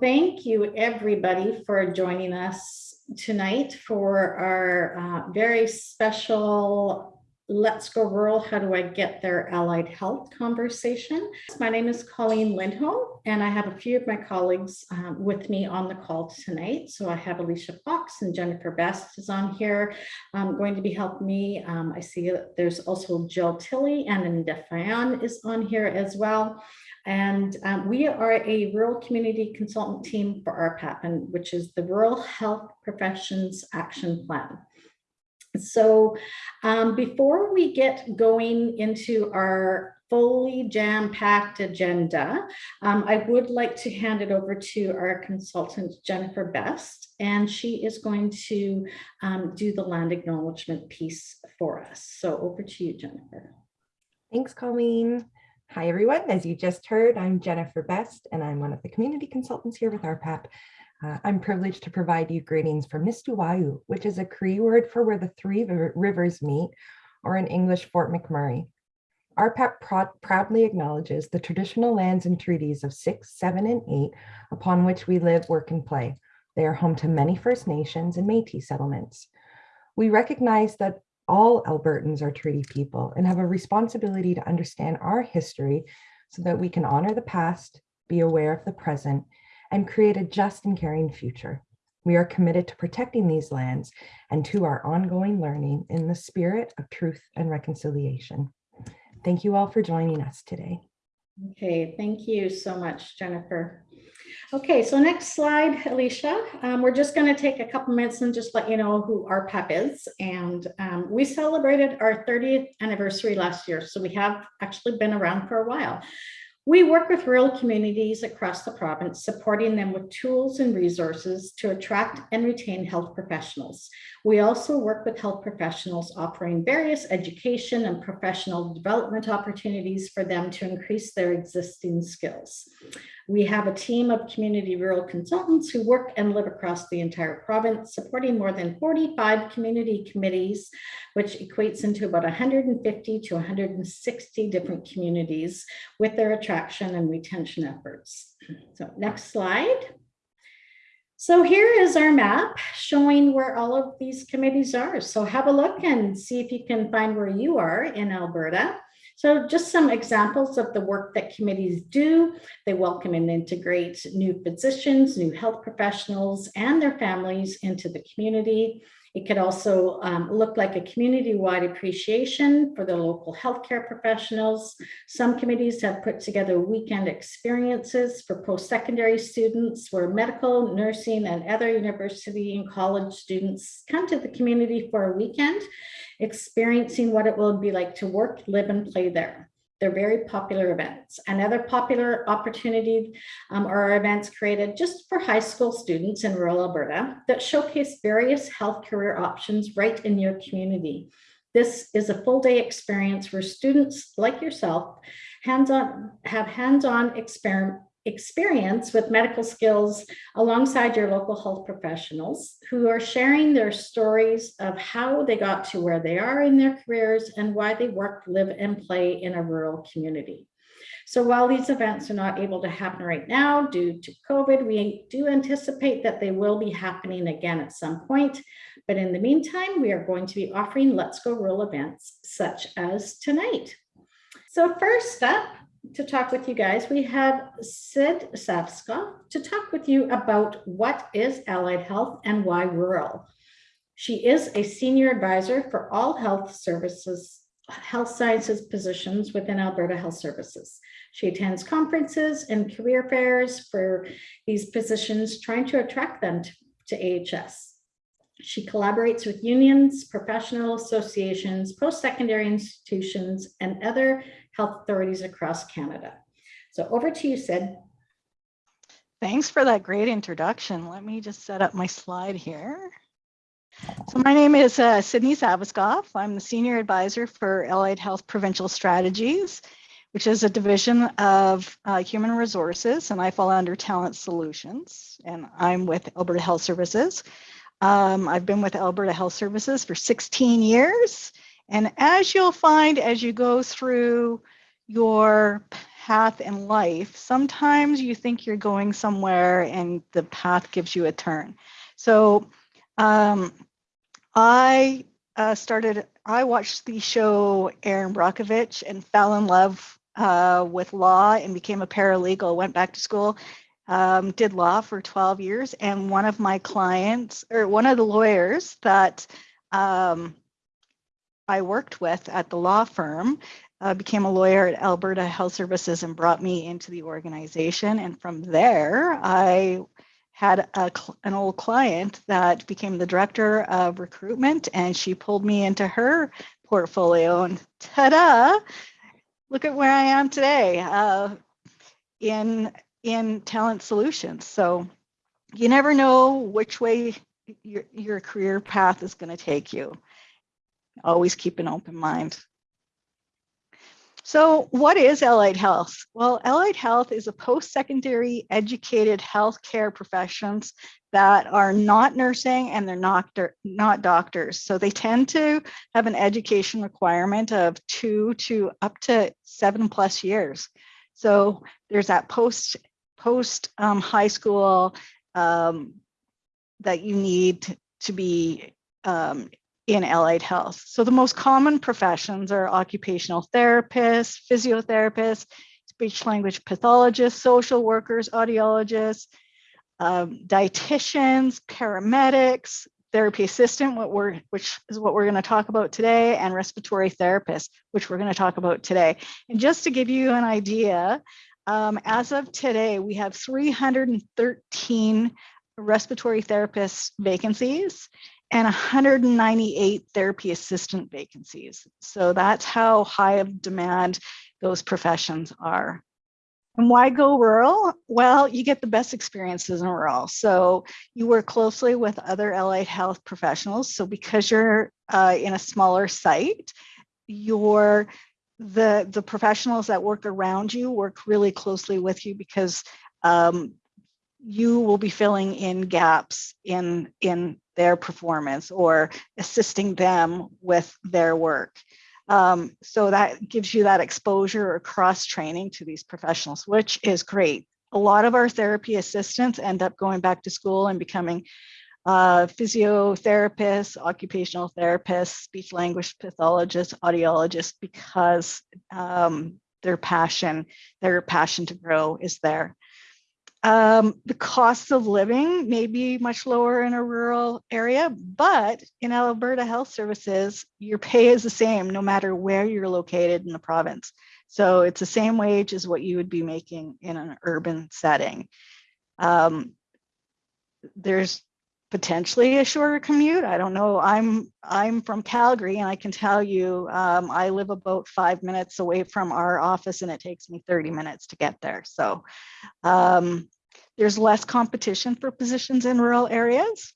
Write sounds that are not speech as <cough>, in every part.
thank you everybody for joining us tonight for our uh, very special Let's Go Rural, How Do I Get There Allied Health conversation. My name is Colleen Lindholm, and I have a few of my colleagues um, with me on the call tonight. So I have Alicia Fox and Jennifer Best is on here um, going to be helping me. Um, I see that there's also Jill Tilley and Anita is on here as well. And um, we are a rural community consultant team for RPAP, and which is the Rural Health Professions Action Plan. So um, before we get going into our fully jam-packed agenda, um, I would like to hand it over to our consultant, Jennifer Best, and she is going to um, do the land acknowledgement piece for us. So over to you, Jennifer. Thanks, Colleen. Hi, everyone. As you just heard, I'm Jennifer Best, and I'm one of the community consultants here with RPAP. Uh, I'm privileged to provide you greetings from Mistuwayu, which is a Cree word for where the three rivers meet, or in English, Fort McMurray. RPAP pr proudly acknowledges the traditional lands and treaties of six, seven, and eight upon which we live, work, and play. They are home to many First Nations and Métis settlements. We recognize that all Albertans are treaty people and have a responsibility to understand our history so that we can honor the past, be aware of the present, and create a just and caring future. We are committed to protecting these lands and to our ongoing learning in the spirit of truth and reconciliation. Thank you all for joining us today. Okay, thank you so much, Jennifer. Okay, so next slide, Alicia. Um, we're just going to take a couple minutes and just let you know who RPAP is. And um, we celebrated our 30th anniversary last year, so we have actually been around for a while. We work with rural communities across the province, supporting them with tools and resources to attract and retain health professionals. We also work with health professionals offering various education and professional development opportunities for them to increase their existing skills. We have a team of community rural consultants who work and live across the entire province, supporting more than 45 community committees, which equates into about 150 to 160 different communities with their attraction and retention efforts. So next slide. So here is our map showing where all of these committees are. So have a look and see if you can find where you are in Alberta. So just some examples of the work that committees do. They welcome and integrate new physicians, new health professionals, and their families into the community. It could also um, look like a community-wide appreciation for the local healthcare professionals. Some committees have put together weekend experiences for post-secondary students where medical, nursing, and other university and college students come to the community for a weekend, experiencing what it will be like to work, live, and play there. They're very popular events. Another popular opportunity um, are events created just for high school students in rural Alberta that showcase various health career options right in your community. This is a full day experience where students like yourself hands-on have hands-on experiment experience with medical skills alongside your local health professionals who are sharing their stories of how they got to where they are in their careers and why they work, live, and play in a rural community. So while these events are not able to happen right now due to COVID, we do anticipate that they will be happening again at some point. But in the meantime, we are going to be offering Let's Go Rural events such as tonight. So first up, to talk with you guys. We have Sid Savska to talk with you about what is allied health and why rural. She is a senior advisor for all health services, health sciences positions within Alberta Health Services. She attends conferences and career fairs for these positions, trying to attract them to, to AHS. She collaborates with unions, professional associations, post-secondary institutions, and other health authorities across Canada. So over to you, Sid. Thanks for that great introduction. Let me just set up my slide here. So my name is uh, Sydney Saviskoff. I'm the Senior Advisor for Allied Health Provincial Strategies, which is a division of uh, Human Resources, and I fall under Talent Solutions, and I'm with Alberta Health Services. Um, I've been with Alberta Health Services for 16 years. And as you'll find as you go through your path in life, sometimes you think you're going somewhere and the path gives you a turn. So um, I uh, started, I watched the show Erin Brockovich and fell in love uh, with law and became a paralegal, went back to school, um, did law for 12 years. And one of my clients, or one of the lawyers that um, I worked with at the law firm, uh, became a lawyer at Alberta Health Services and brought me into the organization. And from there, I had a, an old client that became the director of recruitment and she pulled me into her portfolio and ta-da, look at where I am today uh, in, in talent solutions. So you never know which way your, your career path is going to take you. Always keep an open mind. So what is allied health? Well, allied health is a post-secondary educated healthcare professions that are not nursing and they're not, not doctors. So they tend to have an education requirement of two to up to seven plus years. So there's that post, post um, high school um, that you need to, be um, in allied health. So the most common professions are occupational therapists, physiotherapists, speech language pathologists, social workers, audiologists, um, dietitians, paramedics, therapy assistant, what we're, which is what we're going to talk about today, and respiratory therapist, which we're going to talk about today. And just to give you an idea, um, as of today, we have 313 respiratory therapist vacancies and 198 therapy assistant vacancies. So that's how high of demand those professions are. And why go rural? Well, you get the best experiences in rural. So you work closely with other allied health professionals. So because you're uh, in a smaller site, your the the professionals that work around you work really closely with you because um, you will be filling in gaps in in their performance or assisting them with their work. Um, so that gives you that exposure or cross training to these professionals, which is great. A lot of our therapy assistants end up going back to school and becoming uh, physiotherapists, occupational therapists, speech language pathologists, audiologists, because um, their passion, their passion to grow is there. Um, the cost of living may be much lower in a rural area, but in Alberta Health Services, your pay is the same no matter where you're located in the province. So it's the same wage as what you would be making in an urban setting. Um, there's potentially a shorter commute. I don't know. I'm I'm from Calgary and I can tell you um, I live about five minutes away from our office and it takes me 30 minutes to get there. So um, there's less competition for positions in rural areas.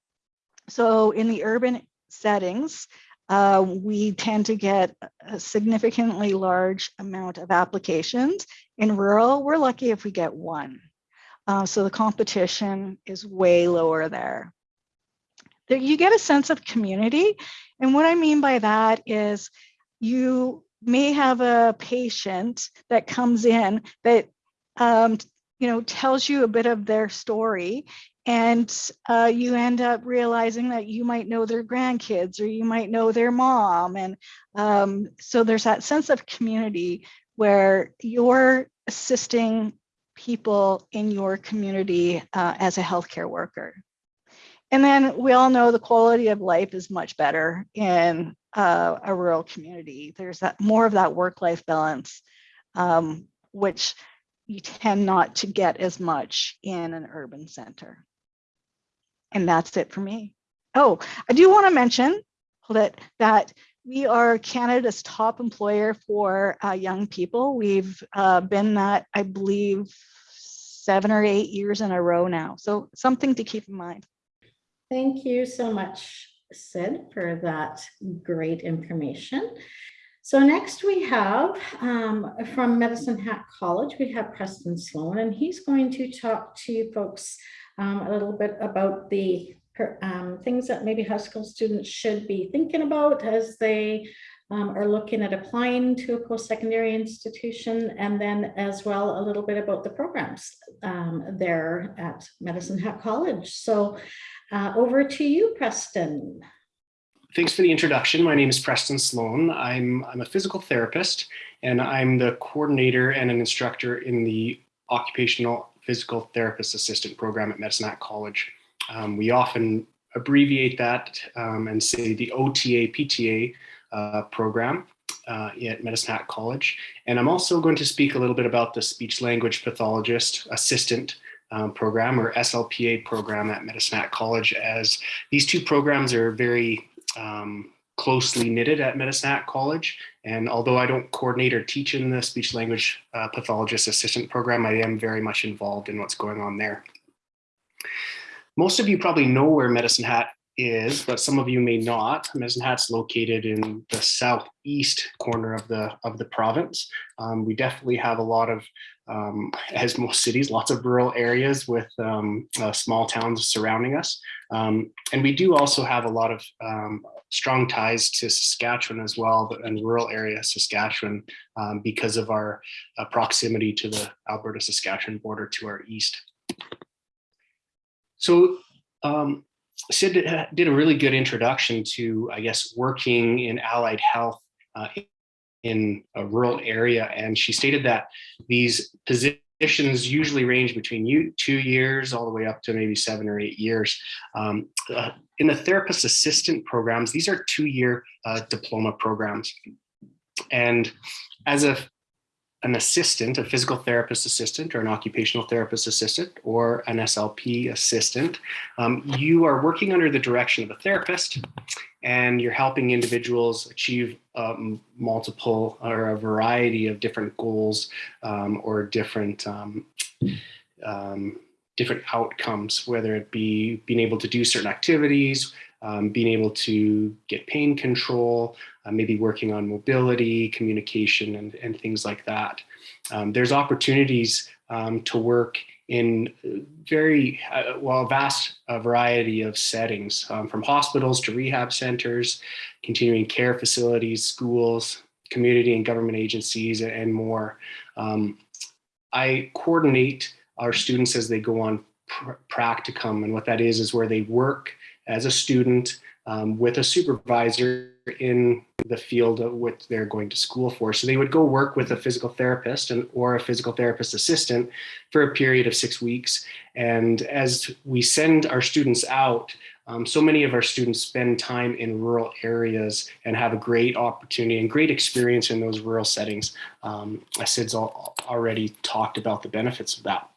So in the urban settings, uh, we tend to get a significantly large amount of applications. In rural, we're lucky if we get one. Uh, so the competition is way lower there you get a sense of community. And what I mean by that is you may have a patient that comes in that um, you know tells you a bit of their story and uh, you end up realizing that you might know their grandkids or you might know their mom and um, so there's that sense of community where you're assisting people in your community uh, as a healthcare worker and then we all know the quality of life is much better in uh, a rural community. There's that more of that work-life balance, um, which you tend not to get as much in an urban center. And that's it for me. Oh, I do want to mention it, that we are Canada's top employer for uh, young people. We've uh, been that, I believe, seven or eight years in a row now. So something to keep in mind. Thank you so much, Sid, for that great information. So next we have um, from Medicine Hat College, we have Preston Sloan, and he's going to talk to folks um, a little bit about the um, things that maybe high school students should be thinking about as they um, are looking at applying to a post-secondary institution, and then as well, a little bit about the programs um, there at Medicine Hat College. So uh, over to you, Preston. Thanks for the introduction. My name is Preston Sloan. I'm, I'm a physical therapist and I'm the coordinator and an instructor in the Occupational Physical Therapist Assistant program at Medicine College. Um, we often abbreviate that um, and say the OTA PTA uh, program uh, at Medicine Hat College. And I'm also going to speak a little bit about the speech language pathologist assistant um, program or SLPA program at Medicine Hat College as these two programs are very um, closely knitted at Medicine Hat College. And although I don't coordinate or teach in the speech language uh, pathologist assistant program, I am very much involved in what's going on there. Most of you probably know where Medicine Hat is, but some of you may not. Medicine Hat's located in the southeast corner of the of the province. Um, we definitely have a lot of, um, as most cities, lots of rural areas with um, uh, small towns surrounding us. Um, and we do also have a lot of um, strong ties to Saskatchewan as well, in rural area Saskatchewan, um, because of our uh, proximity to the Alberta-Saskatchewan border to our east. So um, Sid did a really good introduction to, I guess, working in allied health uh, in a rural area. And she stated that these positions usually range between you, two years all the way up to maybe seven or eight years. Um, uh, in the therapist assistant programs, these are two-year uh, diploma programs. And as a an assistant, a physical therapist assistant or an occupational therapist assistant or an SLP assistant, um, you are working under the direction of a therapist and you're helping individuals achieve um, multiple or a variety of different goals um, or different um, um, different outcomes, whether it be being able to do certain activities, um, being able to get pain control, uh, maybe working on mobility, communication, and, and things like that. Um, there's opportunities um, to work in very, uh, well, vast uh, variety of settings, um, from hospitals to rehab centers, continuing care facilities, schools, community and government agencies, and more. Um, I coordinate our students as they go on pr practicum, and what that is, is where they work as a student um, with a supervisor in the field of what they're going to school for. So they would go work with a physical therapist and or a physical therapist assistant for a period of six weeks. And as we send our students out, um, so many of our students spend time in rural areas and have a great opportunity and great experience in those rural settings. Um, Sid's already talked about the benefits of that.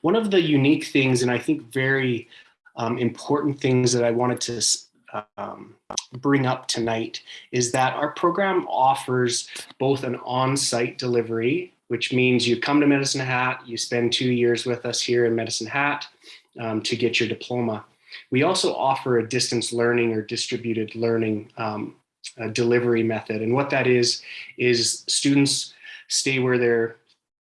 One of the unique things, and I think very um, important things that I wanted to um, bring up tonight is that our program offers both an on-site delivery, which means you come to Medicine Hat, you spend two years with us here in Medicine Hat um, to get your diploma. We also offer a distance learning or distributed learning um, delivery method. And what that is, is students stay where they're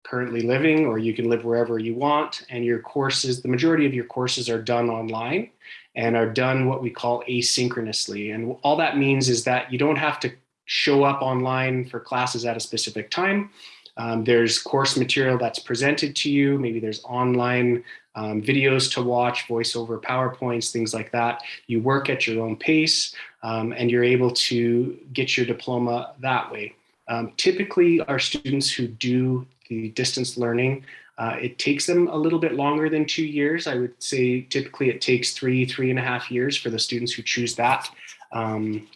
currently living or you can live wherever you want and your courses the majority of your courses are done online and are done what we call asynchronously. And all that means is that you don't have to show up online for classes at a specific time. Um, there's course material that's presented to you. Maybe there's online um, videos to watch voiceover powerpoints things like that. You work at your own pace um, and you're able to get your diploma that way. Um, typically our students who do the distance learning. Uh, it takes them a little bit longer than two years. I would say typically it takes three, three and a half years for the students who choose that, um,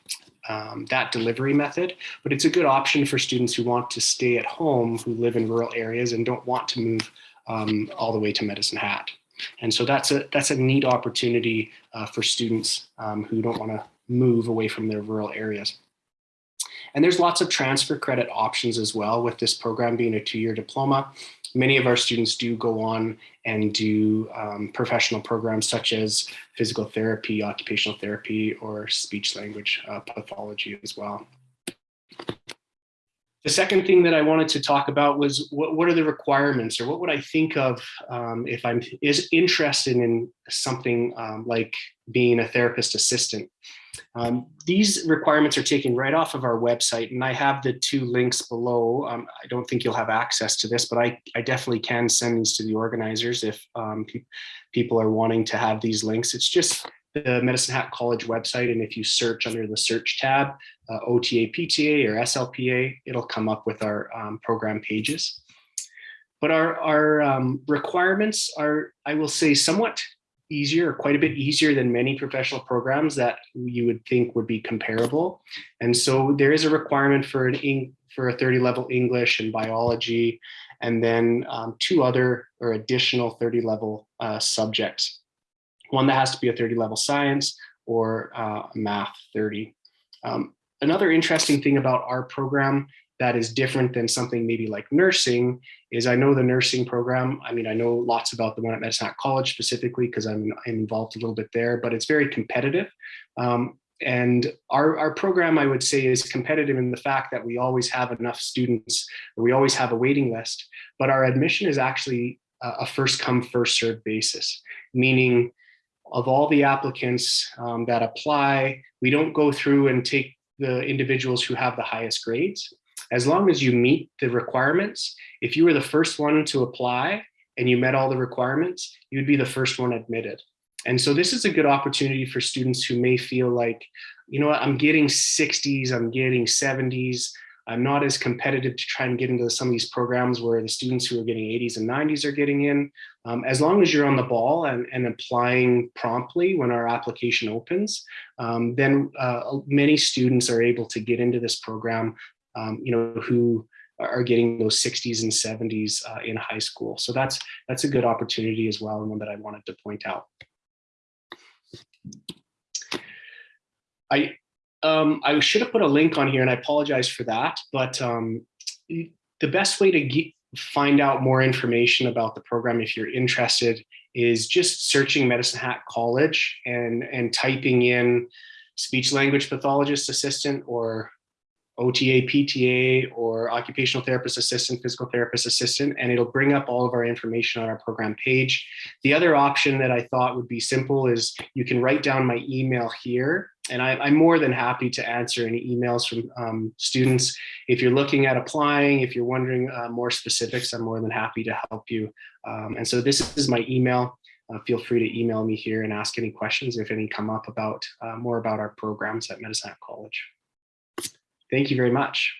um, that delivery method. But it's a good option for students who want to stay at home, who live in rural areas and don't want to move um, all the way to Medicine Hat. And so that's a, that's a neat opportunity uh, for students um, who don't want to move away from their rural areas. And there's lots of transfer credit options as well with this program being a two-year diploma. Many of our students do go on and do um, professional programs such as physical therapy, occupational therapy, or speech language uh, pathology as well. The second thing that I wanted to talk about was what, what are the requirements or what would I think of um, if I'm is interested in something um, like being a therapist assistant. Um, these requirements are taken right off of our website and I have the two links below. Um, I don't think you'll have access to this, but I, I definitely can send these to the organizers if um, pe people are wanting to have these links. It's just the Medicine Hat College website. And if you search under the search tab, uh, OTA, PTA or SLPA, it'll come up with our um, program pages. But our, our um, requirements are, I will say, somewhat easier, quite a bit easier than many professional programs that you would think would be comparable. And so there is a requirement for an for a 30 level English and biology, and then um, two other or additional 30 level uh, subjects. One that has to be a 30 level science or uh, math 30. Um, another interesting thing about our program that is different than something maybe like nursing is I know the nursing program. I mean, I know lots about the one at Medicine College specifically because I'm, I'm involved a little bit there, but it's very competitive. Um, and our, our program, I would say, is competitive in the fact that we always have enough students, we always have a waiting list, but our admission is actually a first come, first served basis, meaning of all the applicants um, that apply, we don't go through and take the individuals who have the highest grades as long as you meet the requirements, if you were the first one to apply and you met all the requirements, you'd be the first one admitted. And so this is a good opportunity for students who may feel like, you know what, I'm getting 60s, I'm getting 70s, I'm not as competitive to try and get into some of these programs where the students who are getting 80s and 90s are getting in. Um, as long as you're on the ball and, and applying promptly when our application opens, um, then uh, many students are able to get into this program um, you know, who are getting those 60s and 70s uh, in high school. So that's that's a good opportunity as well, and one that I wanted to point out. I um, I should have put a link on here, and I apologize for that. But um, the best way to get, find out more information about the program, if you're interested, is just searching Medicine Hat College and and typing in speech language pathologist assistant or OTA, PTA, or occupational therapist assistant, physical therapist assistant, and it'll bring up all of our information on our program page. The other option that I thought would be simple is you can write down my email here, and I, am more than happy to answer any emails from um, students. If you're looking at applying, if you're wondering uh, more specifics, I'm more than happy to help you. Um, and so this is my email. Uh, feel free to email me here and ask any questions if any come up about uh, more about our programs at Medicine College. Thank you very much.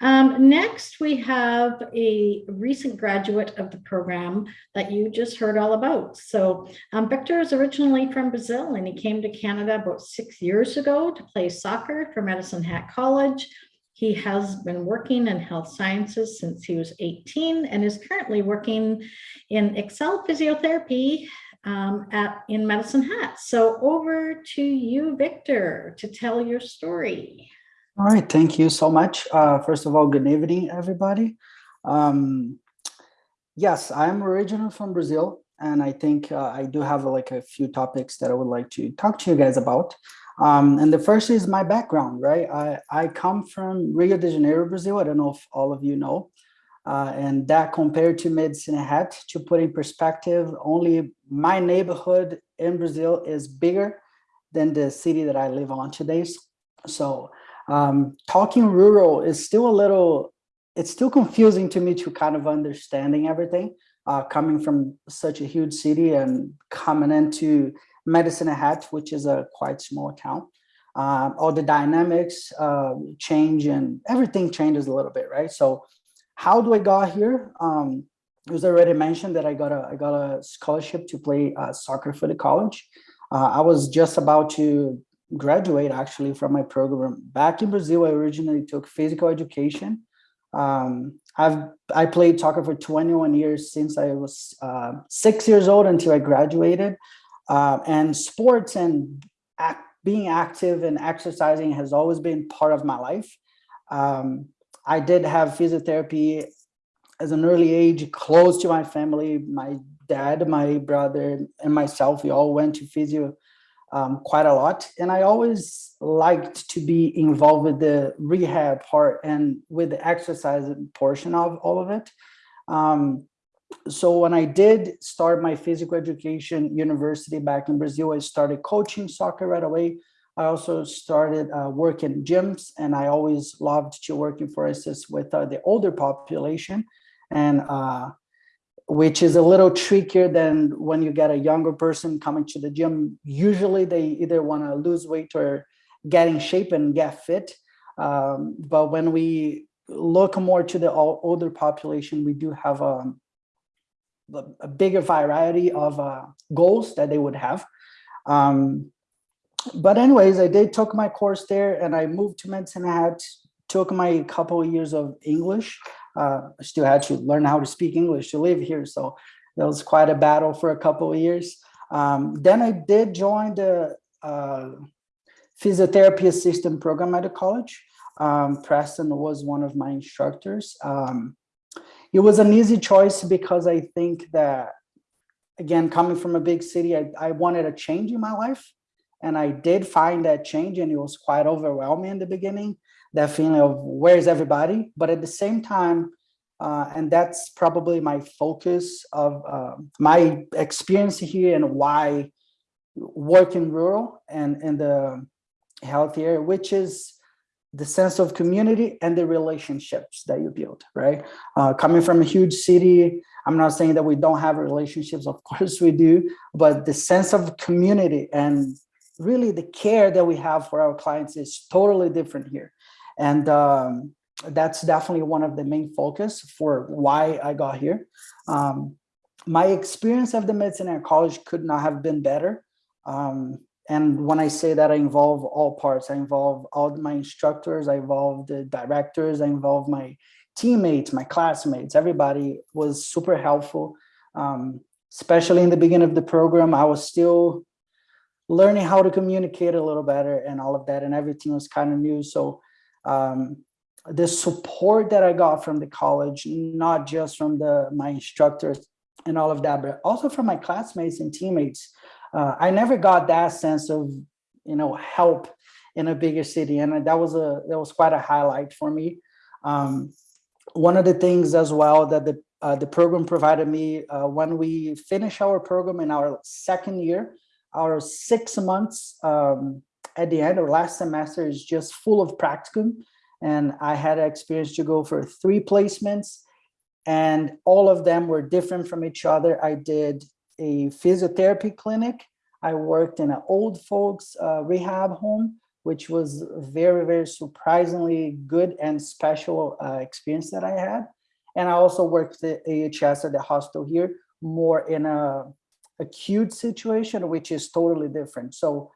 Um, next, we have a recent graduate of the program that you just heard all about. So um, Victor is originally from Brazil and he came to Canada about six years ago to play soccer for Medicine Hat College. He has been working in health sciences since he was 18 and is currently working in Excel Physiotherapy um, at in Medicine Hat. So over to you, Victor, to tell your story. All right, thank you so much. Uh, first of all, good evening, everybody. Um, yes, I'm originally from Brazil, and I think uh, I do have like a few topics that I would like to talk to you guys about. Um, and the first is my background, right? I, I come from Rio de Janeiro, Brazil. I don't know if all of you know. Uh, and that compared to Medicine Hat, to put in perspective, only my neighborhood in Brazil is bigger than the city that I live on today. So um, talking rural is still a little, it's still confusing to me to kind of understanding everything uh, coming from such a huge city and coming into Medicine Hat, which is a quite small town. Uh, all the dynamics uh, change and everything changes a little bit, right? So how do I got here? Um, it was already mentioned that I got a I got a scholarship to play uh, soccer for the college. Uh, I was just about to graduate actually from my program back in Brazil. I originally took physical education. Um, I've I played soccer for 21 years since I was uh, six years old until I graduated. Uh, and sports and act, being active and exercising has always been part of my life. Um, I did have physiotherapy as an early age, close to my family. My dad, my brother, and myself, we all went to physio um, quite a lot. And I always liked to be involved with the rehab part and with the exercise portion of all of it. Um, so when I did start my physical education university back in Brazil, I started coaching soccer right away. I also started uh, working gyms and I always loved to working for instance with uh, the older population and uh, which is a little trickier than when you get a younger person coming to the gym. Usually they either want to lose weight or get in shape and get fit. Um, but when we look more to the older population, we do have um, a, a bigger variety of uh, goals that they would have. Um, but anyways, I did took my course there and I moved to Medicine Hat, took my couple years of English. Uh, I still had to learn how to speak English to live here. So it was quite a battle for a couple of years. Um, then I did join the uh, physiotherapy assistant program at the college. Um, Preston was one of my instructors. Um, it was an easy choice because I think that, again, coming from a big city, I, I wanted a change in my life. And I did find that change and it was quite overwhelming in the beginning, that feeling of where's everybody? But at the same time, uh, and that's probably my focus of uh, my experience here and why work in rural and in the health area, which is the sense of community and the relationships that you build, right? Uh, coming from a huge city, I'm not saying that we don't have relationships, of <laughs> course we do, but the sense of community and really the care that we have for our clients is totally different here. And um, that's definitely one of the main focus for why I got here. Um, my experience of the Medicine Hat College could not have been better. Um, and when I say that, I involve all parts. I involve all my instructors, I involve the directors, I involve my teammates, my classmates, everybody was super helpful. Um, especially in the beginning of the program, I was still learning how to communicate a little better and all of that, and everything was kind of new. So um, the support that I got from the college, not just from the my instructors and all of that, but also from my classmates and teammates. Uh, I never got that sense of, you know, help in a bigger city, and that was a that was quite a highlight for me. Um, one of the things as well that the uh, the program provided me uh, when we finish our program in our second year, our six months um, at the end or last semester is just full of practicum. And I had experience to go for three placements and all of them were different from each other. I did a physiotherapy clinic. I worked in an old folks uh, rehab home, which was very, very surprisingly good and special uh, experience that I had. And I also worked at AHS at the hospital here, more in a acute situation, which is totally different. So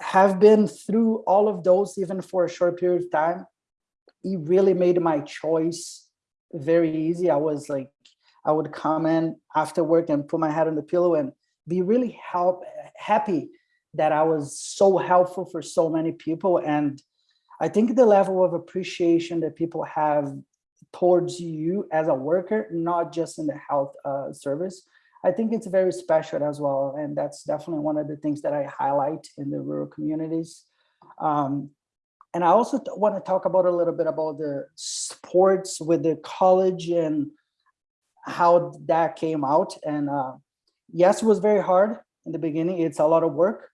have been through all of those, even for a short period of time, it really made my choice very easy. I was like, I would come in after work and put my head on the pillow and be really help happy that I was so helpful for so many people. And I think the level of appreciation that people have towards you as a worker, not just in the health uh, service, I think it's very special as well. And that's definitely one of the things that I highlight in the rural communities. Um, and I also want to talk about a little bit about the sports with the college and how that came out. And uh, yes, it was very hard in the beginning. It's a lot of work,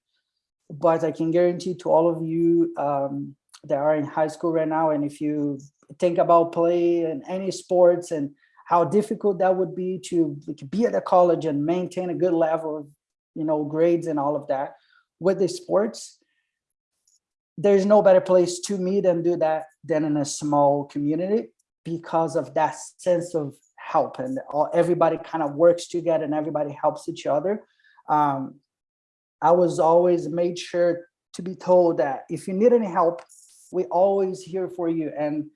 but I can guarantee to all of you um, that are in high school right now, and if you think about play and any sports and how difficult that would be to like, be at a college and maintain a good level of you know grades and all of that. With the sports there's no better place to meet and do that than in a small community because of that sense of help and all, everybody kind of works together and everybody helps each other. Um, i was always made sure to be told that if you need any help we always here for you and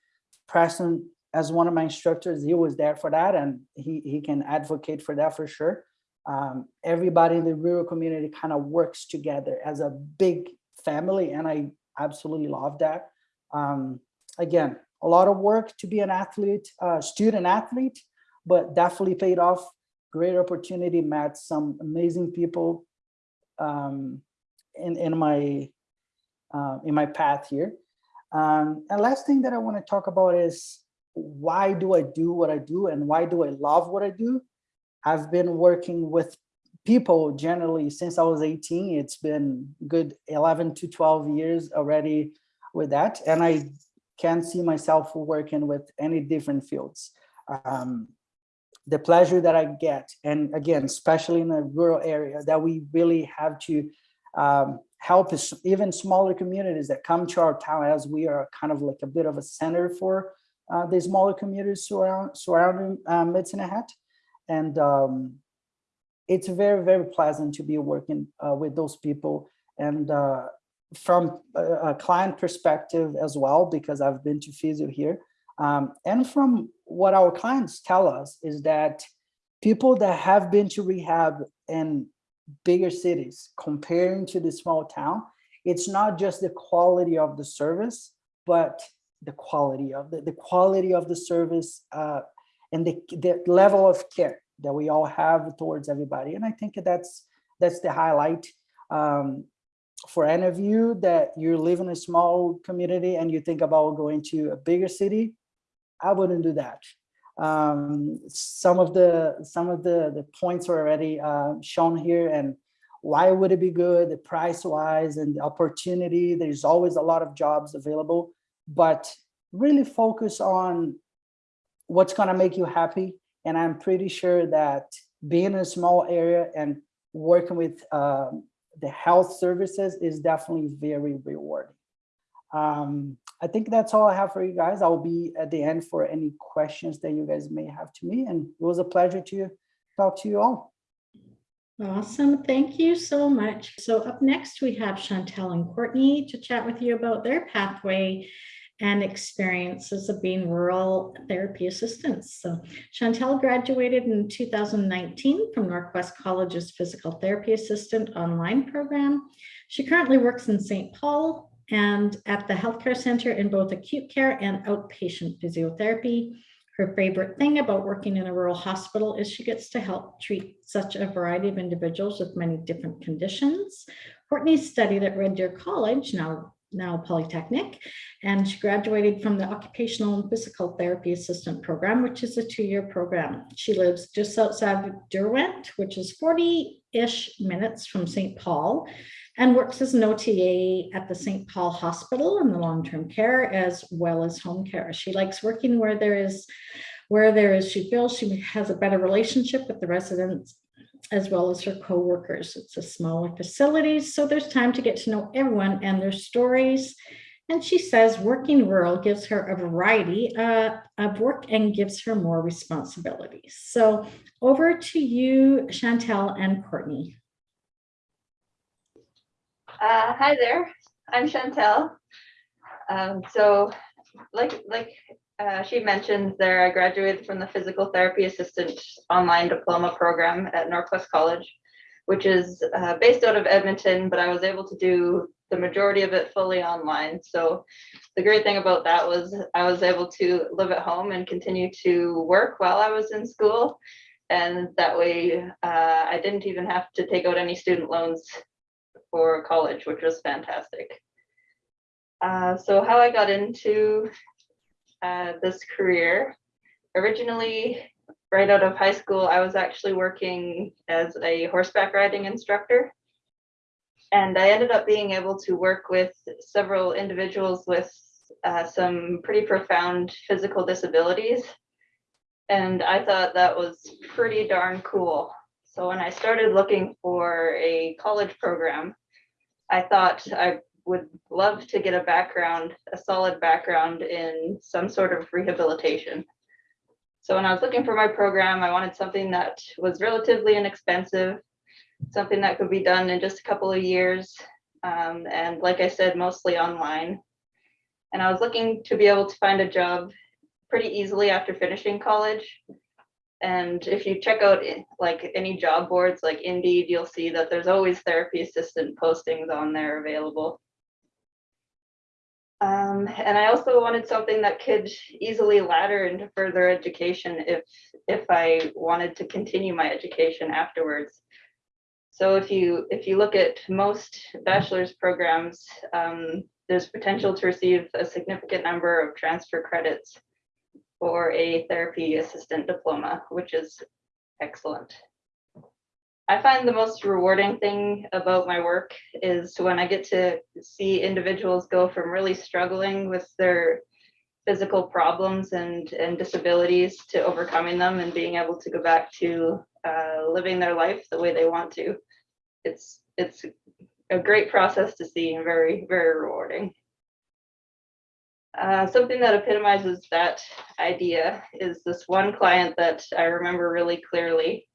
preston as one of my instructors, he was there for that and he, he can advocate for that for sure. Um, everybody in the rural community kind of works together as a big family and I absolutely love that. Um, again, a lot of work to be an athlete, uh, student athlete, but definitely paid off. Great opportunity, met some amazing people. um, in in my uh, in my path here. Um, and last thing that I want to talk about is why do I do what I do and why do I love what I do? I've been working with people generally since I was 18. It's been good 11 to 12 years already with that. And I can't see myself working with any different fields. Um, the pleasure that I get, and again, especially in a rural area, that we really have to um, help even smaller communities that come to our town as we are kind of like a bit of a center for uh, the smaller communities surround, surrounding uh. And um, it's very, very pleasant to be working uh, with those people. And uh, from a, a client perspective as well, because I've been to physio here. Um, and from what our clients tell us is that people that have been to rehab in bigger cities comparing to the small town, it's not just the quality of the service, but the quality of the, the quality of the service uh, and the, the level of care that we all have towards everybody. And I think that's that's the highlight um, for any of you that you live in a small community and you think about going to a bigger city. I wouldn't do that. Um, some of the some of the the points are already uh, shown here and why would it be good the price wise and the opportunity there's always a lot of jobs available but really focus on what's going to make you happy and i'm pretty sure that being in a small area and working with um, the health services is definitely very rewarding um, I think that's all I have for you guys. I'll be at the end for any questions that you guys may have to me. And it was a pleasure to talk to you all. Awesome. Thank you so much. So up next, we have Chantel and Courtney to chat with you about their pathway and experiences of being rural therapy assistants. So Chantel graduated in 2019 from NorQuest College's Physical Therapy Assistant online program. She currently works in St. Paul and at the healthcare center in both acute care and outpatient physiotherapy. Her favorite thing about working in a rural hospital is she gets to help treat such a variety of individuals with many different conditions. Courtney studied at Red Deer College, now, now Polytechnic, and she graduated from the Occupational and Physical Therapy Assistant Program, which is a two-year program. She lives just outside of Derwent, which is 40-ish minutes from St. Paul, and works as an OTA at the St. Paul Hospital in the long-term care as well as home care. She likes working where there is, where there is, she feels she has a better relationship with the residents as well as her co-workers. It's a smaller facility, so there's time to get to know everyone and their stories. And she says working rural gives her a variety uh, of work and gives her more responsibilities. So over to you, Chantel and Courtney. Uh, hi there, I'm Chantel. Um, so like, like uh, she mentioned there, I graduated from the physical therapy assistant online diploma program at NorQuest College, which is uh, based out of Edmonton, but I was able to do the majority of it fully online. So the great thing about that was I was able to live at home and continue to work while I was in school. And that way uh, I didn't even have to take out any student loans for college, which was fantastic. Uh, so how I got into uh, this career, originally right out of high school, I was actually working as a horseback riding instructor. And I ended up being able to work with several individuals with uh, some pretty profound physical disabilities. And I thought that was pretty darn cool. So when I started looking for a college program, I thought I would love to get a background, a solid background in some sort of rehabilitation. So when I was looking for my program, I wanted something that was relatively inexpensive, something that could be done in just a couple of years. Um, and like I said, mostly online. And I was looking to be able to find a job pretty easily after finishing college. And if you check out like any job boards like Indeed, you'll see that there's always therapy assistant postings on there available. Um, and I also wanted something that could easily ladder into further education if if I wanted to continue my education afterwards. So if you if you look at most bachelor's programs, um, there's potential to receive a significant number of transfer credits for a therapy assistant diploma, which is excellent. I find the most rewarding thing about my work is when I get to see individuals go from really struggling with their physical problems and, and disabilities to overcoming them and being able to go back to uh, living their life the way they want to. It's, it's a great process to see and very, very rewarding. Uh, something that epitomizes that idea is this one client that I remember really clearly.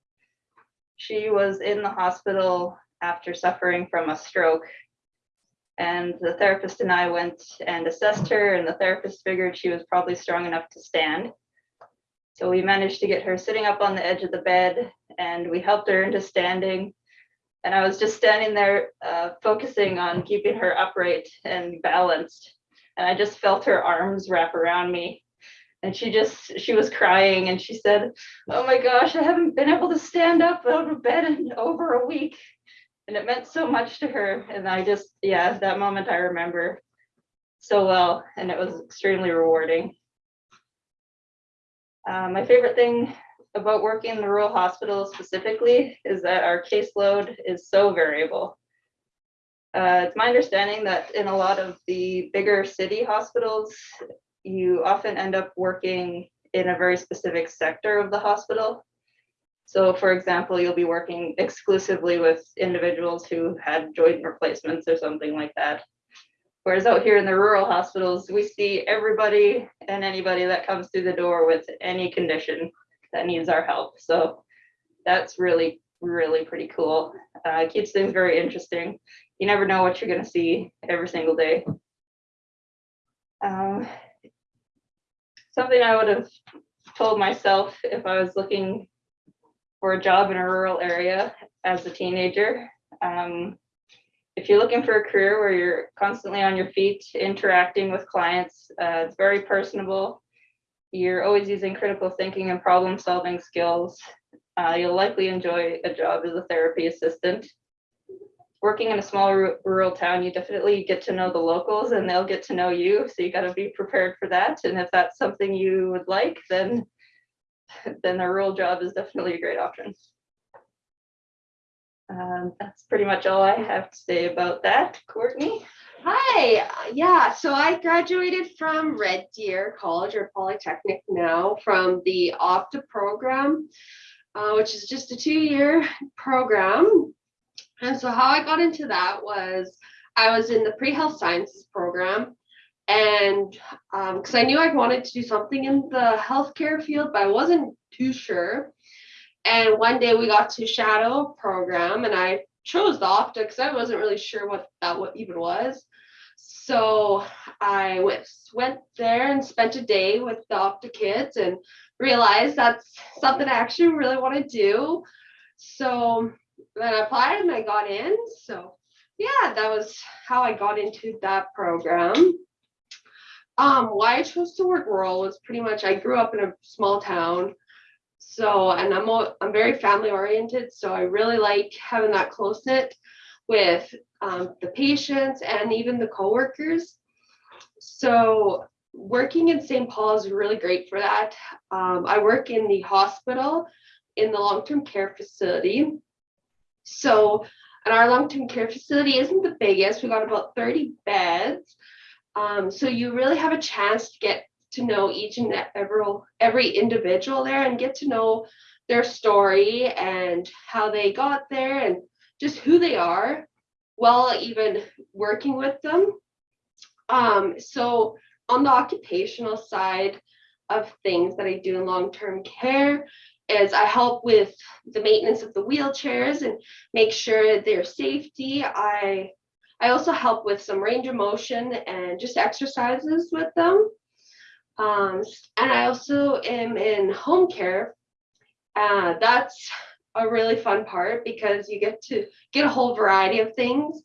She was in the hospital after suffering from a stroke. And the therapist and I went and assessed her, and the therapist figured she was probably strong enough to stand. So we managed to get her sitting up on the edge of the bed, and we helped her into standing. And I was just standing there, uh, focusing on keeping her upright and balanced. And I just felt her arms wrap around me. And she just, she was crying and she said, Oh my gosh, I haven't been able to stand up out of bed in over a week. And it meant so much to her. And I just, yeah, that moment I remember so well. And it was extremely rewarding. Uh, my favorite thing about working in the rural hospital specifically is that our caseload is so variable. Uh, it's my understanding that in a lot of the bigger city hospitals, you often end up working in a very specific sector of the hospital. So for example, you'll be working exclusively with individuals who had joint replacements or something like that. Whereas out here in the rural hospitals, we see everybody and anybody that comes through the door with any condition that needs our help. So that's really, really pretty cool. Uh, it keeps things very interesting. You never know what you're gonna see every single day. Um, something I would have told myself if I was looking for a job in a rural area as a teenager. Um, if you're looking for a career where you're constantly on your feet, interacting with clients, uh, it's very personable. You're always using critical thinking and problem solving skills. Uh, you'll likely enjoy a job as a therapy assistant. Working in a small ru- rural town, you definitely get to know the locals and they'll get to know you. So you got to be prepared for that. And if that's something you would like, then <laughs> then a rural job is definitely a great option. Um, that's pretty much all I have to say about that. Courtney? Hi, yeah, so I graduated from Red Deer College or Polytechnic now from the Opta program, uh, which is just a two-year program. And so how I got into that was I was in the pre-health sciences program and um, because I knew I wanted to do something in the healthcare field, but I wasn't too sure. And one day we got to shadow program and I chose the Opta because I wasn't really sure what that what even was. So I went went there and spent a day with the Opta kids and realized that's something I actually really want to do. So then I applied and I got in. So yeah, that was how I got into that program. Um, why I chose to work rural was pretty much I grew up in a small town. So, and I'm I'm very family oriented, so I really like having that close knit with um, the patients and even the coworkers. So, working in St. Paul is really great for that. Um, I work in the hospital in the long term care facility. So, and our long term care facility isn't the biggest. We got about 30 beds. Um, so you really have a chance to get to know each and every every individual there and get to know their story and how they got there and just who they are while even working with them. Um, so on the occupational side of things that I do in long-term care is I help with the maintenance of the wheelchairs and make sure their safety. I I also help with some range of motion and just exercises with them. Um, and I also am in home care. Uh, that's a really fun part because you get to get a whole variety of things.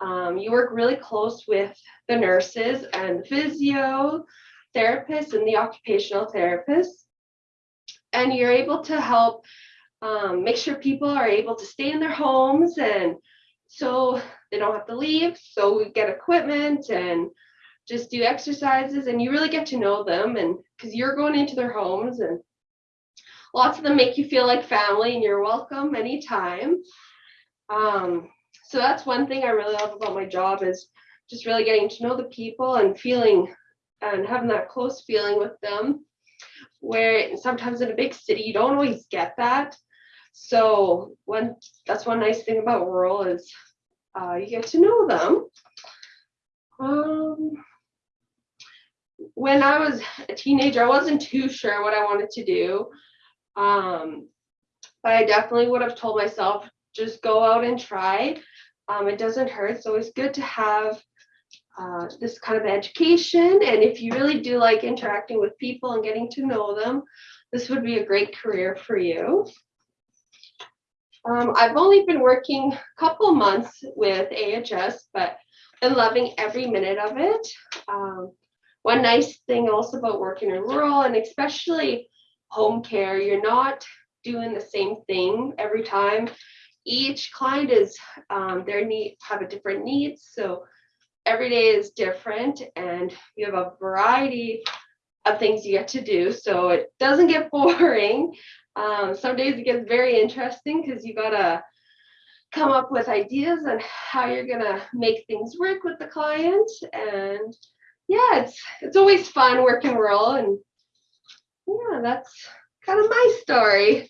Um, you work really close with the nurses and physio therapists and the occupational therapists. And you're able to help um, make sure people are able to stay in their homes and so they don't have to leave. So we get equipment and just do exercises and you really get to know them and because you're going into their homes and lots of them make you feel like family and you're welcome anytime. Um, so that's one thing I really love about my job is just really getting to know the people and feeling and having that close feeling with them where sometimes in a big city you don't always get that. So one that's one nice thing about rural is uh, you get to know them. Um, when i was a teenager i wasn't too sure what i wanted to do. Um, but i definitely would have told myself just go out and try. Um, it doesn't hurt. So it's good to have uh, this kind of education. And if you really do like interacting with people and getting to know them, this would be a great career for you. Um, I've only been working a couple months with AHS, but I'm loving every minute of it. Um, one nice thing also about working in rural and especially home care, you're not doing the same thing every time. Each client is um, their need have a different needs, so every day is different and you have a variety of things you get to do so it doesn't get <laughs> boring um, some days it gets very interesting because you gotta come up with ideas on how you're gonna make things work with the client and yeah it's it's always fun working rural and yeah that's kind of my story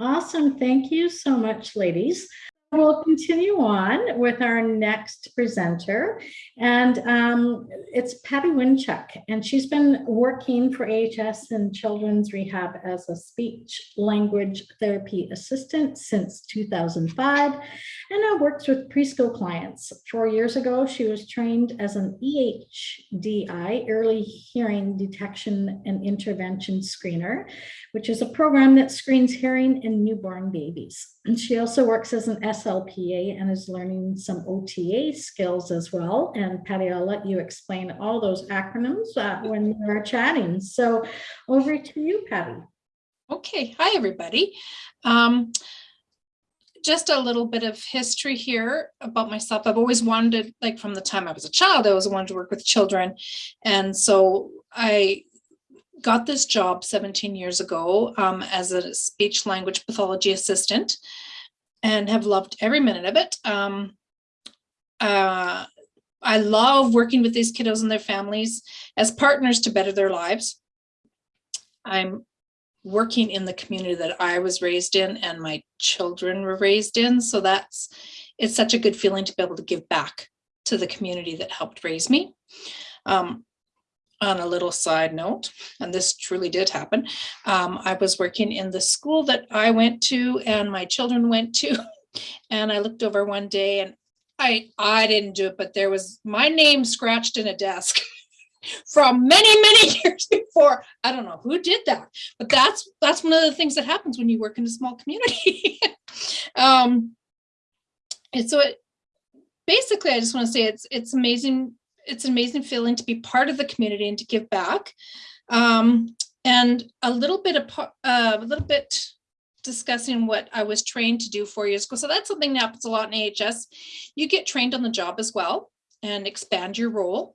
Awesome. Thank you so much, ladies. We'll continue on with our next presenter, and um, it's Patty Winchuck, and she's been working for AHS and Children's Rehab as a speech language therapy assistant since 2005, and now works with preschool clients. Four years ago, she was trained as an EHDI, Early Hearing Detection and Intervention Screener, which is a program that screens hearing in newborn babies. And she also works as an SLPA and is learning some OTA skills as well. And Patty, I'll let you explain all those acronyms uh, when we are chatting. So over to you, Patty. Okay, hi, everybody. Um, just a little bit of history here about myself. I've always wanted, like from the time I was a child, I always wanted to work with children. And so I got this job 17 years ago um, as a speech language pathology assistant and have loved every minute of it. Um, uh, I love working with these kiddos and their families as partners to better their lives. I'm working in the community that I was raised in and my children were raised in. So that's, it's such a good feeling to be able to give back to the community that helped raise me. Um, on a little side note, and this truly did happen, um, I was working in the school that I went to and my children went to. <laughs> And I looked over one day and I, I didn't do it, but there was my name scratched in a desk <laughs> from many, many <laughs> years before. I don't know who did that, but that's, that's one of the things that happens when you work in a small community. um, and so it, basically, I just want to say it's, it's amazing it's an amazing feeling to be part of the community and to give back. Um, and a little bit of uh, a little bit discussing what I was trained to do four years ago. So that's something that happens a lot in AHS. You get trained on the job as well and expand your role.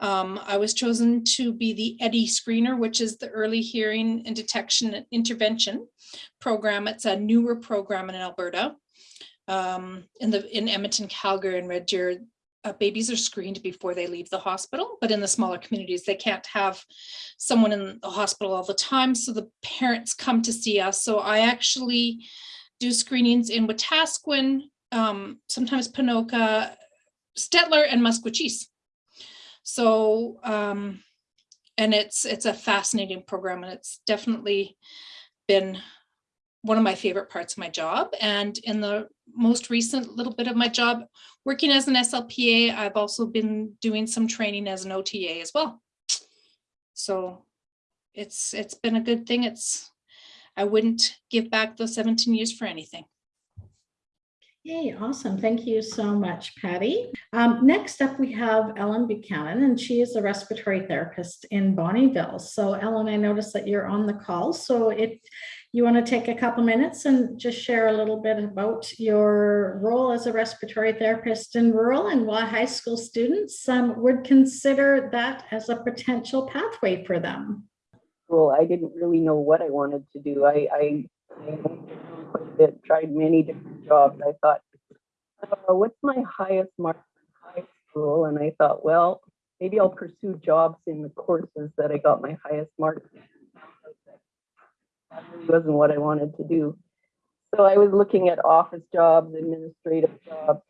Um, I was chosen to be the EHDI screener, which is the early hearing and detection intervention program. It's a newer program in Alberta. Um, in the in Edmonton, Calgary, and Red Deer, uh, babies are screened before they leave the hospital, but in the smaller communities, they can't have someone in the hospital all the time. So the parents come to see us. So I actually do screenings in Wetaskiwin, um, sometimes Ponoka, Stettler, and Maskwacis. So, um, and it's it's a fascinating program, and it's definitely been one of my favorite parts of my job. And in the most recent little bit of my job, working as an SLPA, I've also been doing some training as an OTA as well. So it's it's been a good thing. It's I wouldn't give back those 17 years for anything. Okay, awesome. Thank you so much, Patty. Um, next up, we have Ellen Buchanan, and she is a respiratory therapist in Bonnyville. So Ellen, I noticed that you're on the call. So if you want to take a couple minutes and just share a little bit about your role as a respiratory therapist in rural and why high school students um, would consider that as a potential pathway for them. Well, I didn't really know what I wanted to do. I, I, I quite a bit, tried many different jobs. I thought, uh, what's my highest mark in high school? And I thought, well, maybe I'll pursue jobs in the courses that I got my highest marks. in. That really wasn't what I wanted to do. So I was looking at office jobs, administrative jobs,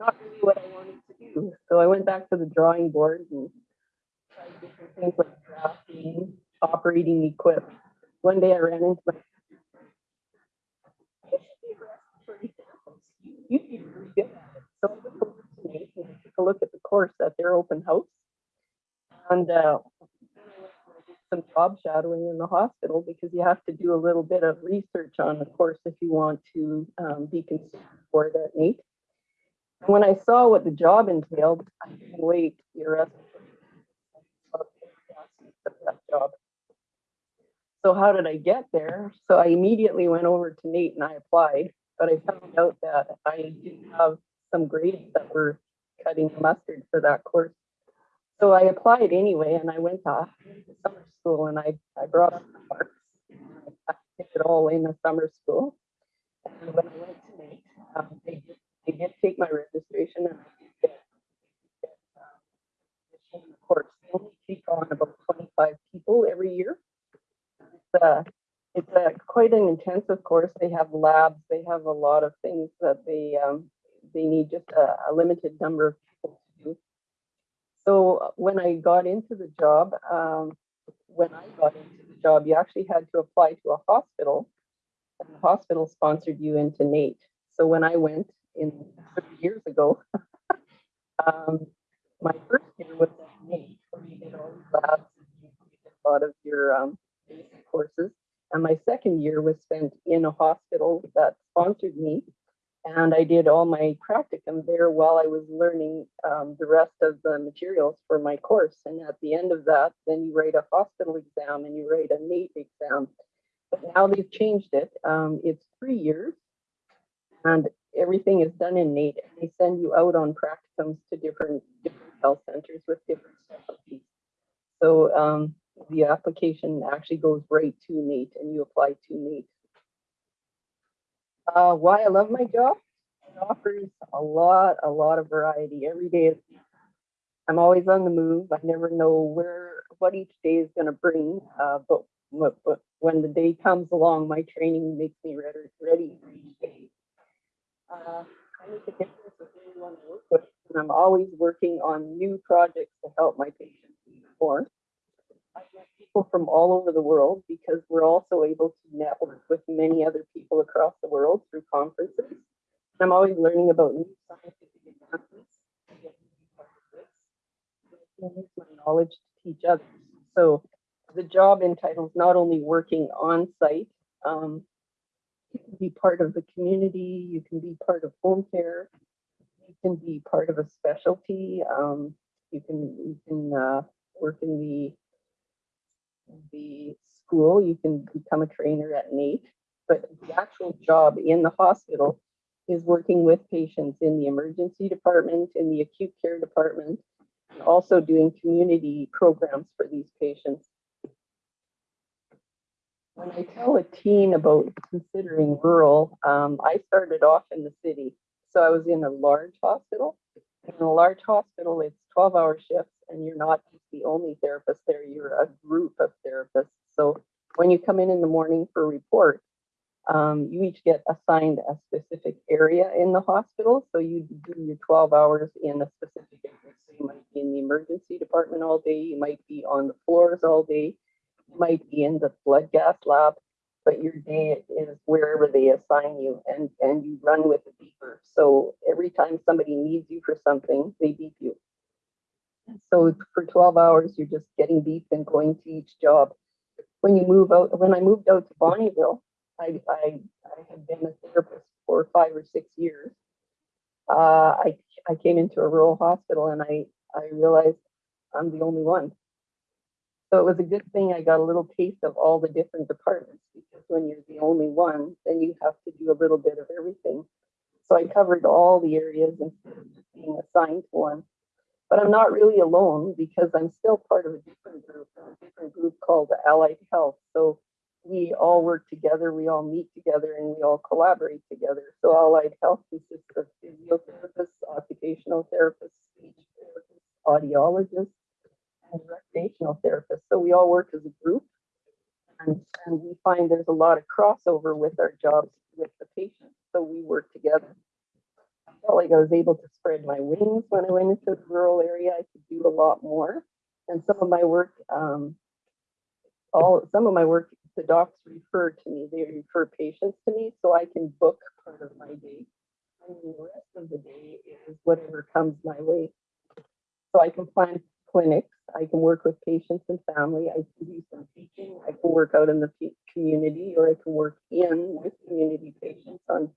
not really what I wanted to do. So I went back to the drawing board and tried different things like drafting, operating equipment. One day I ran into my you'd be really good it. So I went over to NAIT and took a look at the course at their open house. And uh, some job shadowing in the hospital because you have to do a little bit of research on the course if you want to um, be considered for it at. And when I saw what the job entailed, I couldn't wait to be arrested. That job. So how did I get there? So I immediately went over to NAIT and I applied, but I found out that I didn't have some grades that were cutting the mustard for that course. So I applied anyway, and I went to summer school, and I, I brought up the marks. I took it all in the summer school. And when I went to NAIT, um, they did, they did take my registration, and I did get, get um, the course. They only take on about 25 people every year. It's a, it's a quite an intensive course. They have labs. They have a lot of things that they um, they need just a, a limited number of people to do. So uh, when I got into the job, um, when I got into the job, you actually had to apply to a hospital, and the hospital sponsored you into NAIT. So when I went in 30 years ago, <laughs> um, my first year was at NAIT, where you did all the labs, and you did a lot of your um, courses. And my second year was spent in a hospital that sponsored me. And I did all my practicum there while I was learning um, the rest of the materials for my course. And at the end of that, then you write a hospital exam and you write a NAIT exam. But now they've changed it. Um, it's three years and everything is done in NAIT. And they send you out on practicums to different, different health centers with different specialties. So um, the application actually goes right to NAIT and you apply to NAIT. Uh, why I love my job? It offers a lot, a lot of variety. Every day I'm always on the move. I never know where what each day is going to bring. Uh, but, but when the day comes along, my training makes me ready ready for each day. Uh, I make a difference with anyone I work with, and I'm always working on new projects to help my patients met people from all over the world because we're also able to network with many other people across the world through conferences. I'm always learning about new scientific this. Use my knowledge to teach others. So the job entitles not only working on site, um, you can be part of the community, you can be part of home care, you can be part of a specialty, um, you can you can uh, work in the the school, you can become a trainer at NAIT, but the actual job in the hospital is working with patients in the emergency department, in the acute care department, and also doing community programs for these patients. When I tell a teen about considering rural, um, I started off in the city. So I was in a large hospital. In a large hospital, it's 12 hour shifts and you're not the only therapist there, you're a group of therapists. So when you come in in the morning for report, um, you each get assigned a specific area in the hospital. So you do your 12 hours in a specific area. So you might be in the emergency department all day, you might be on the floors all day, you might be in the blood gas lab, but your day is wherever they assign you and, and you run with the beeper. So every time somebody needs you for something, they beep you. So for 12 hours, you're just getting beeped and going to each job. When you move out, when I moved out to Bonnyville, I, I, I had been a therapist for five five or six years, uh, I, I came into a rural hospital and I, I realized I'm the only one. So it was a good thing I got a little taste of all the different departments because when you're the only one, then you have to do a little bit of everything. So I covered all the areas instead of just being assigned to one. But I'm not really alone because I'm still part of a different group, a different group called Allied Health. So we all work together, we all meet together, and we all collaborate together. So Allied Health consists of physiotherapists, occupational therapists, speech therapists, audiologists, and recreational therapists. So we all work as a group. And, and we find there's a lot of crossover with our jobs with the patients. So we work together. I felt like I was able to spread my wings when I went into the rural area. I could do a lot more. And some of my work, um, all some of my work, the docs refer to me. They refer patients to me, so I can book part of my day. And the rest of the day is whatever comes my way. So I can plan clinics. I can work with patients and family. I can do some teaching. I can work out in the community, or I can work in with community patients on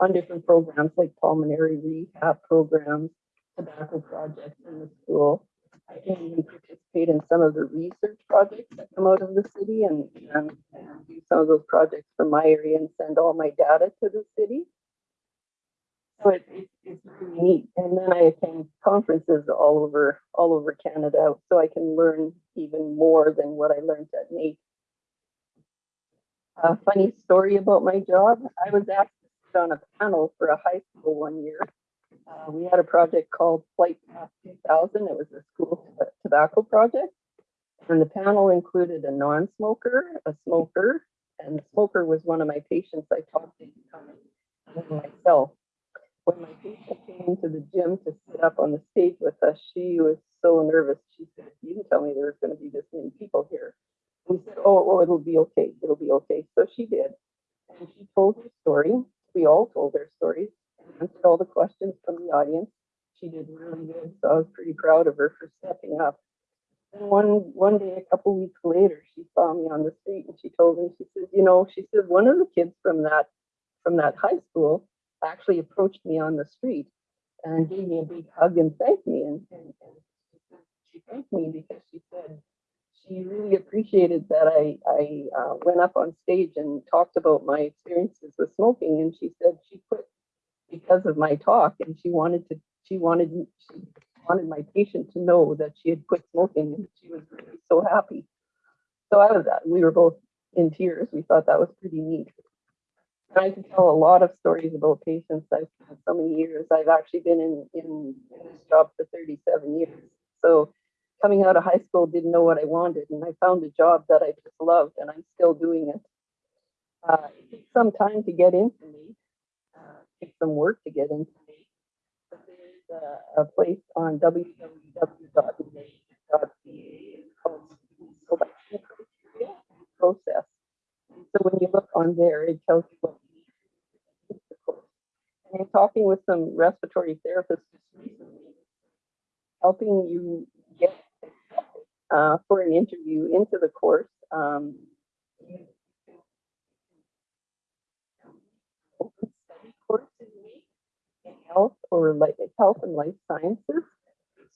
on different programs like pulmonary rehab programs, tobacco projects in the school. I can even participate in some of the research projects that come out of the city and, and, and do some of those projects from my area and send all my data to the city. So it, it, it's really neat. And then I attend conferences all over all over Canada, so I can learn even more than what I learned at NAIT. A funny story about my job: I was asked on a panel for a high school one year. Uh, we had a project called Flight Path 2000. It was a school tobacco project, and the panel included a non-smoker, a smoker, and the smoker was one of my patients I talked to myself when my patient came to the gym to sit up on the stage with us, she was so nervous. She said, You didn't tell me there was going to be this many people here. We said, Oh, oh, it'll be okay. It'll be okay. So she did. And she told her story. We all told our stories and answered all the questions from the audience. She did really good. So I was pretty proud of her for stepping up. And one one day, a couple weeks later, she saw me on the street and she told me, she said, you know, she said one of the kids from that from that high school actually approached me on the street and gave me a big hug and thanked me. And, and, and she thanked me because she said she really appreciated that I, I uh, went up on stage and talked about my experiences with smoking. And she said she quit because of my talk and she wanted to, she wanted, she wanted my patient to know that she had quit smoking and she was really so happy. So I was, that we were both in tears. We thought that was pretty neat. I can tell a lot of stories about patients. I've had so many years. I've actually been in, in, in this job for 37 years. So coming out of high school, didn't know what I wanted. And I found a job that I just loved and I'm still doing it. Uh, it takes some time to get into me. Uh, it takes some work to get into me. But there's a, a place on It's called selection criteria and process. So when you look on there, it tells you what you need. And I'm talking with some respiratory therapists recently, helping you get uh, for an interview into the course. Um, open study in health or like health and life sciences.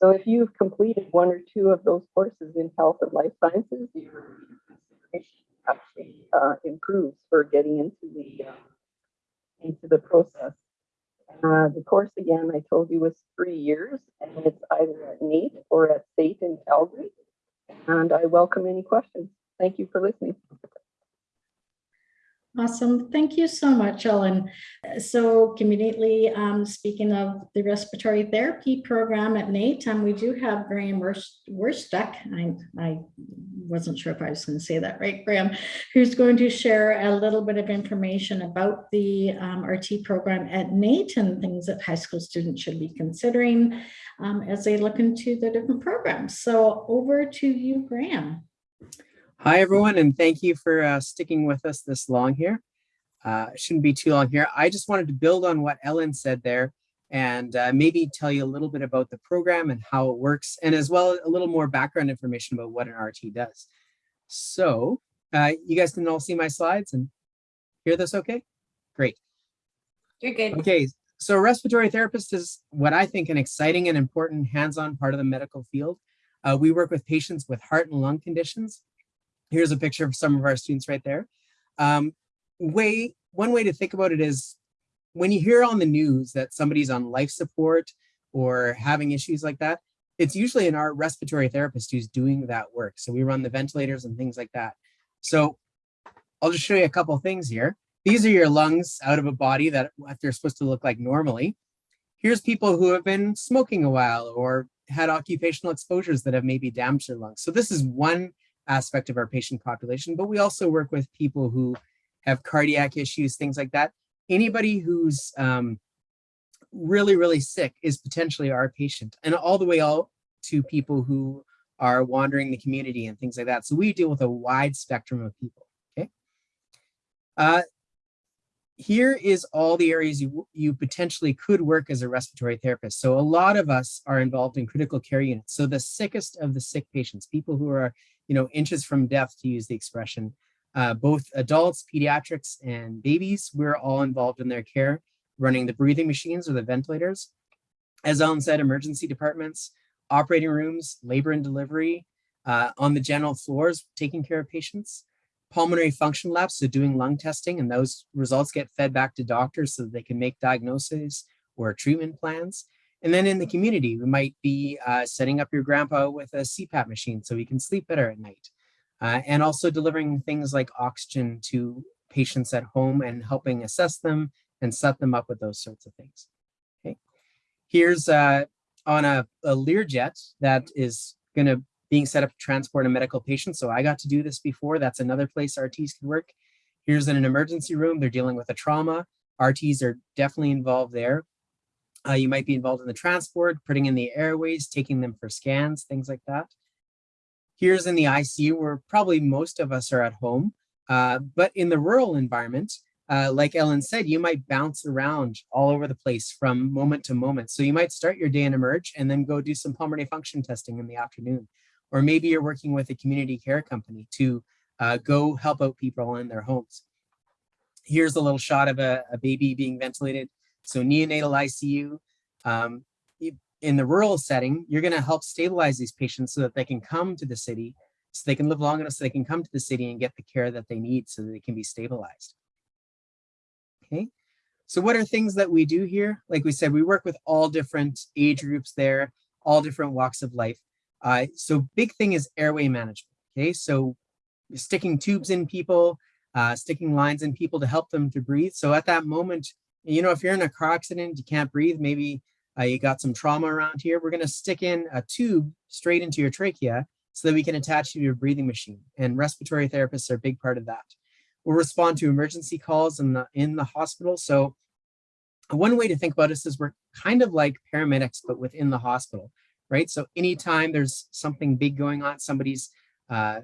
So if you've completed one or two of those courses in health and life sciences, your consideration actually uh, improves for getting into the uh, into the process. Uh, the course again, I told you was three years, and it's either at NAIT or at SAIT in Calgary. And I welcome any questions. Thank you for listening. Awesome. Thank you so much, Ellen. So conveniently, um, speaking of the respiratory therapy program at NAIT, um, we do have Graham Werstuck. I, I wasn't sure if I was going to say that right, Graham, who's going to share a little bit of information about the um, RT program at NAIT and things that high school students should be considering um, as they look into the different programs. So over to you, Graham. Hi, everyone, and thank you for uh, sticking with us this long here. Uh, shouldn't be too long here. I just wanted to build on what Ellen said there and uh, maybe tell you a little bit about the program and how it works, and as well a little more background information about what an RT does. So uh, you guys can all see my slides and hear this okay? Great. You're good. Okay, so a respiratory therapist is what I think an exciting and important hands-on part of the medical field. Uh, we work with patients with heart and lung conditions. Here's a picture of some of our students right there. Um, way, one way to think about it is when you hear on the news that somebody's on life support or having issues like that, it's usually an our respiratory therapist who's doing that work. So we run the ventilators and things like that. So I'll just show you a couple things here. These are your lungs out of a body that what they're supposed to look like normally. Here's people who have been smoking a while or had occupational exposures that have maybe damaged their lungs. So this is one aspect of our patient population, but we also work with people who have cardiac issues, things like that. Anybody who's um, really, really sick is potentially our patient and all the way out to people who are wandering the community and things like that. So we deal with a wide spectrum of people, okay? Uh, here is all the areas you, you potentially could work as a respiratory therapist. So a lot of us are involved in critical care units. So the sickest of the sick patients, people who are, you know, inches from death to use the expression, uh, both adults, pediatrics, and babies, we're all involved in their care, running the breathing machines or the ventilators. As Ellen said, emergency departments, operating rooms, labor and delivery, uh, on the general floors, taking care of patients pulmonary function labs, so doing lung testing, and those results get fed back to doctors so that they can make diagnoses or treatment plans. And then in the community, we might be uh, setting up your grandpa with a CPAP machine so he can sleep better at night. Uh, and also delivering things like oxygen to patients at home and helping assess them and set them up with those sorts of things. Okay. Here's uh, on a, a Learjet that is going to being set up to transport a medical patient. So I got to do this before. That's another place RTs can work. Here's in an emergency room. They're dealing with a trauma. RTs are definitely involved there. Uh, you might be involved in the transport, putting in the airways, taking them for scans, things like that. Here's in the ICU where probably most of us are at home. Uh, but in the rural environment, uh, like Ellen said, you might bounce around all over the place from moment to moment. So you might start your day in emerge and then go do some pulmonary function testing in the afternoon. Or maybe you're working with a community care company to uh, go help out people in their homes. Here's a little shot of a, a baby being ventilated. So neonatal ICU. Um, in the rural setting, you're gonna help stabilize these patients so that they can come to the city, so they can live long enough so they can come to the city and get the care that they need so that they can be stabilized. Okay, so what are things that we do here? Like we said, we work with all different age groups there, all different walks of life. Uh, so big thing is airway management. Okay, so sticking tubes in people, uh, sticking lines in people to help them to breathe. So at that moment, you know, if you're in a car accident, you can't breathe, maybe uh, you got some trauma around here, we're gonna stick in a tube straight into your trachea so that we can attach you to your breathing machine. And respiratory therapists are a big part of that. We'll respond to emergency calls in the, in the hospital. So one way to think about us is we're kind of like paramedics, but within the hospital right? So anytime there's something big going on, somebody's, uh,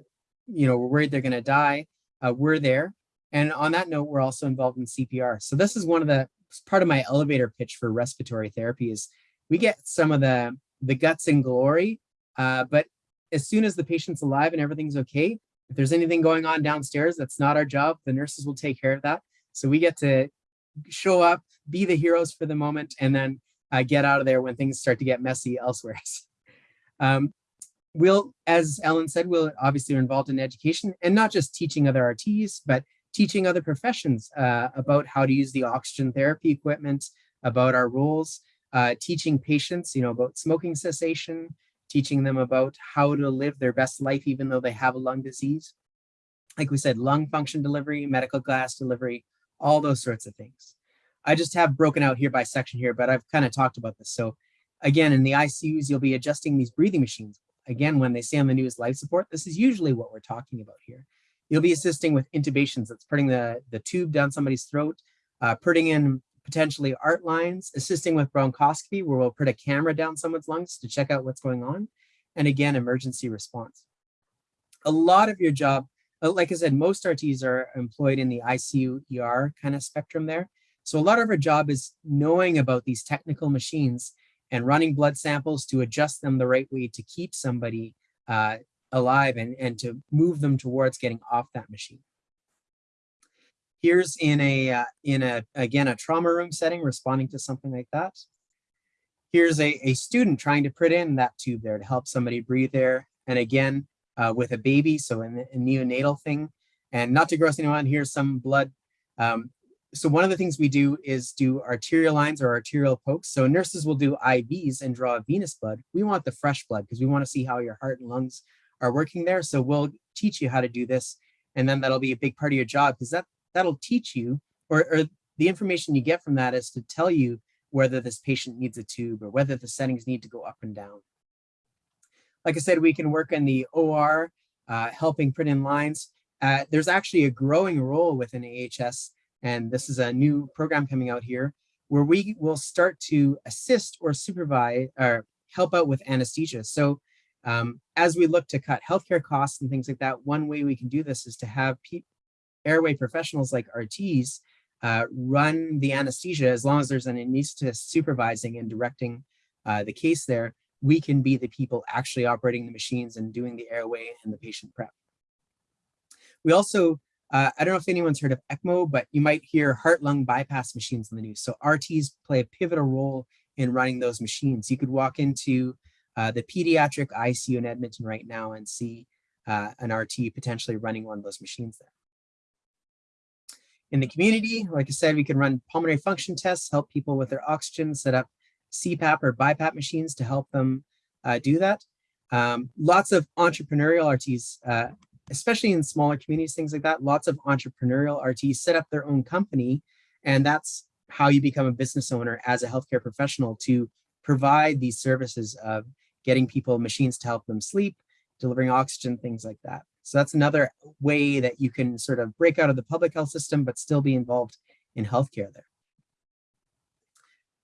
you know, we're worried they're going to die, uh, we're there. And on that note, we're also involved in CPR. So this is one of the part of my elevator pitch for respiratory therapy is we get some of the the guts and glory, uh, but as soon as the patient's alive and everything's okay, if there's anything going on downstairs, that's not our job. The nurses will take care of that. So we get to show up, be the heroes for the moment, and then uh, get out of there when things start to get messy elsewhere. <laughs> um, we'll, as Ellen said, we'll obviously are involved in education and not just teaching other RTs, but teaching other professions uh, about how to use the oxygen therapy equipment, about our rules, uh, teaching patients, you know, about smoking cessation, teaching them about how to live their best life even though they have a lung disease. Like we said, lung function delivery, medical glass delivery, all those sorts of things. I just have broken out here by section here, but I've kind of talked about this. So again, in the ICUs, you'll be adjusting these breathing machines. Again, when they say on the news life support, this is usually what we're talking about here. You'll be assisting with intubations. That's putting the, the tube down somebody's throat, uh, putting in potentially art lines, assisting with bronchoscopy, where we'll put a camera down someone's lungs to check out what's going on. And again, emergency response. A lot of your job, uh, like I said, most RTs are employed in the ICU ER kind of spectrum there. So a lot of our job is knowing about these technical machines and running blood samples to adjust them the right way to keep somebody uh, alive and, and to move them towards getting off that machine. Here's in a, uh, in a, again, a trauma room setting, responding to something like that. Here's a, a student trying to put in that tube there to help somebody breathe there. And again, uh, with a baby, so in a neonatal thing. And not to gross anyone, here's some blood. Um, so one of the things we do is do arterial lines or arterial pokes. So nurses will do IVs and draw venous blood. We want the fresh blood because we want to see how your heart and lungs are working there. So we'll teach you how to do this. And then that'll be a big part of your job because that, that'll teach you or, or the information you get from that is to tell you whether this patient needs a tube or whether the settings need to go up and down. Like I said, we can work in the OR, uh, helping print in lines. Uh, there's actually a growing role within AHS, and this is a new program coming out here, where we will start to assist or supervise or help out with anesthesia. So um, as we look to cut healthcare costs and things like that, one way we can do this is to have airway professionals like RTs uh, run the anesthesia as long as there's an anesthetist supervising and directing uh, the case there, we can be the people actually operating the machines and doing the airway and the patient prep. We also, uh, I don't know if anyone's heard of ECMO, but you might hear heart-lung bypass machines in the news. So RTs play a pivotal role in running those machines. You could walk into uh, the pediatric ICU in Edmonton right now and see uh, an RT potentially running one of those machines there. In the community, like I said, we can run pulmonary function tests, help people with their oxygen, set up CPAP or BiPAP machines to help them uh, do that. Um, lots of entrepreneurial RTs, uh, especially in smaller communities, things like that. Lots of entrepreneurial RTs set up their own company, and that's how you become a business owner as a healthcare professional to provide these services of getting people machines to help them sleep, delivering oxygen, things like that. So that's another way that you can sort of break out of the public health system, but still be involved in healthcare there.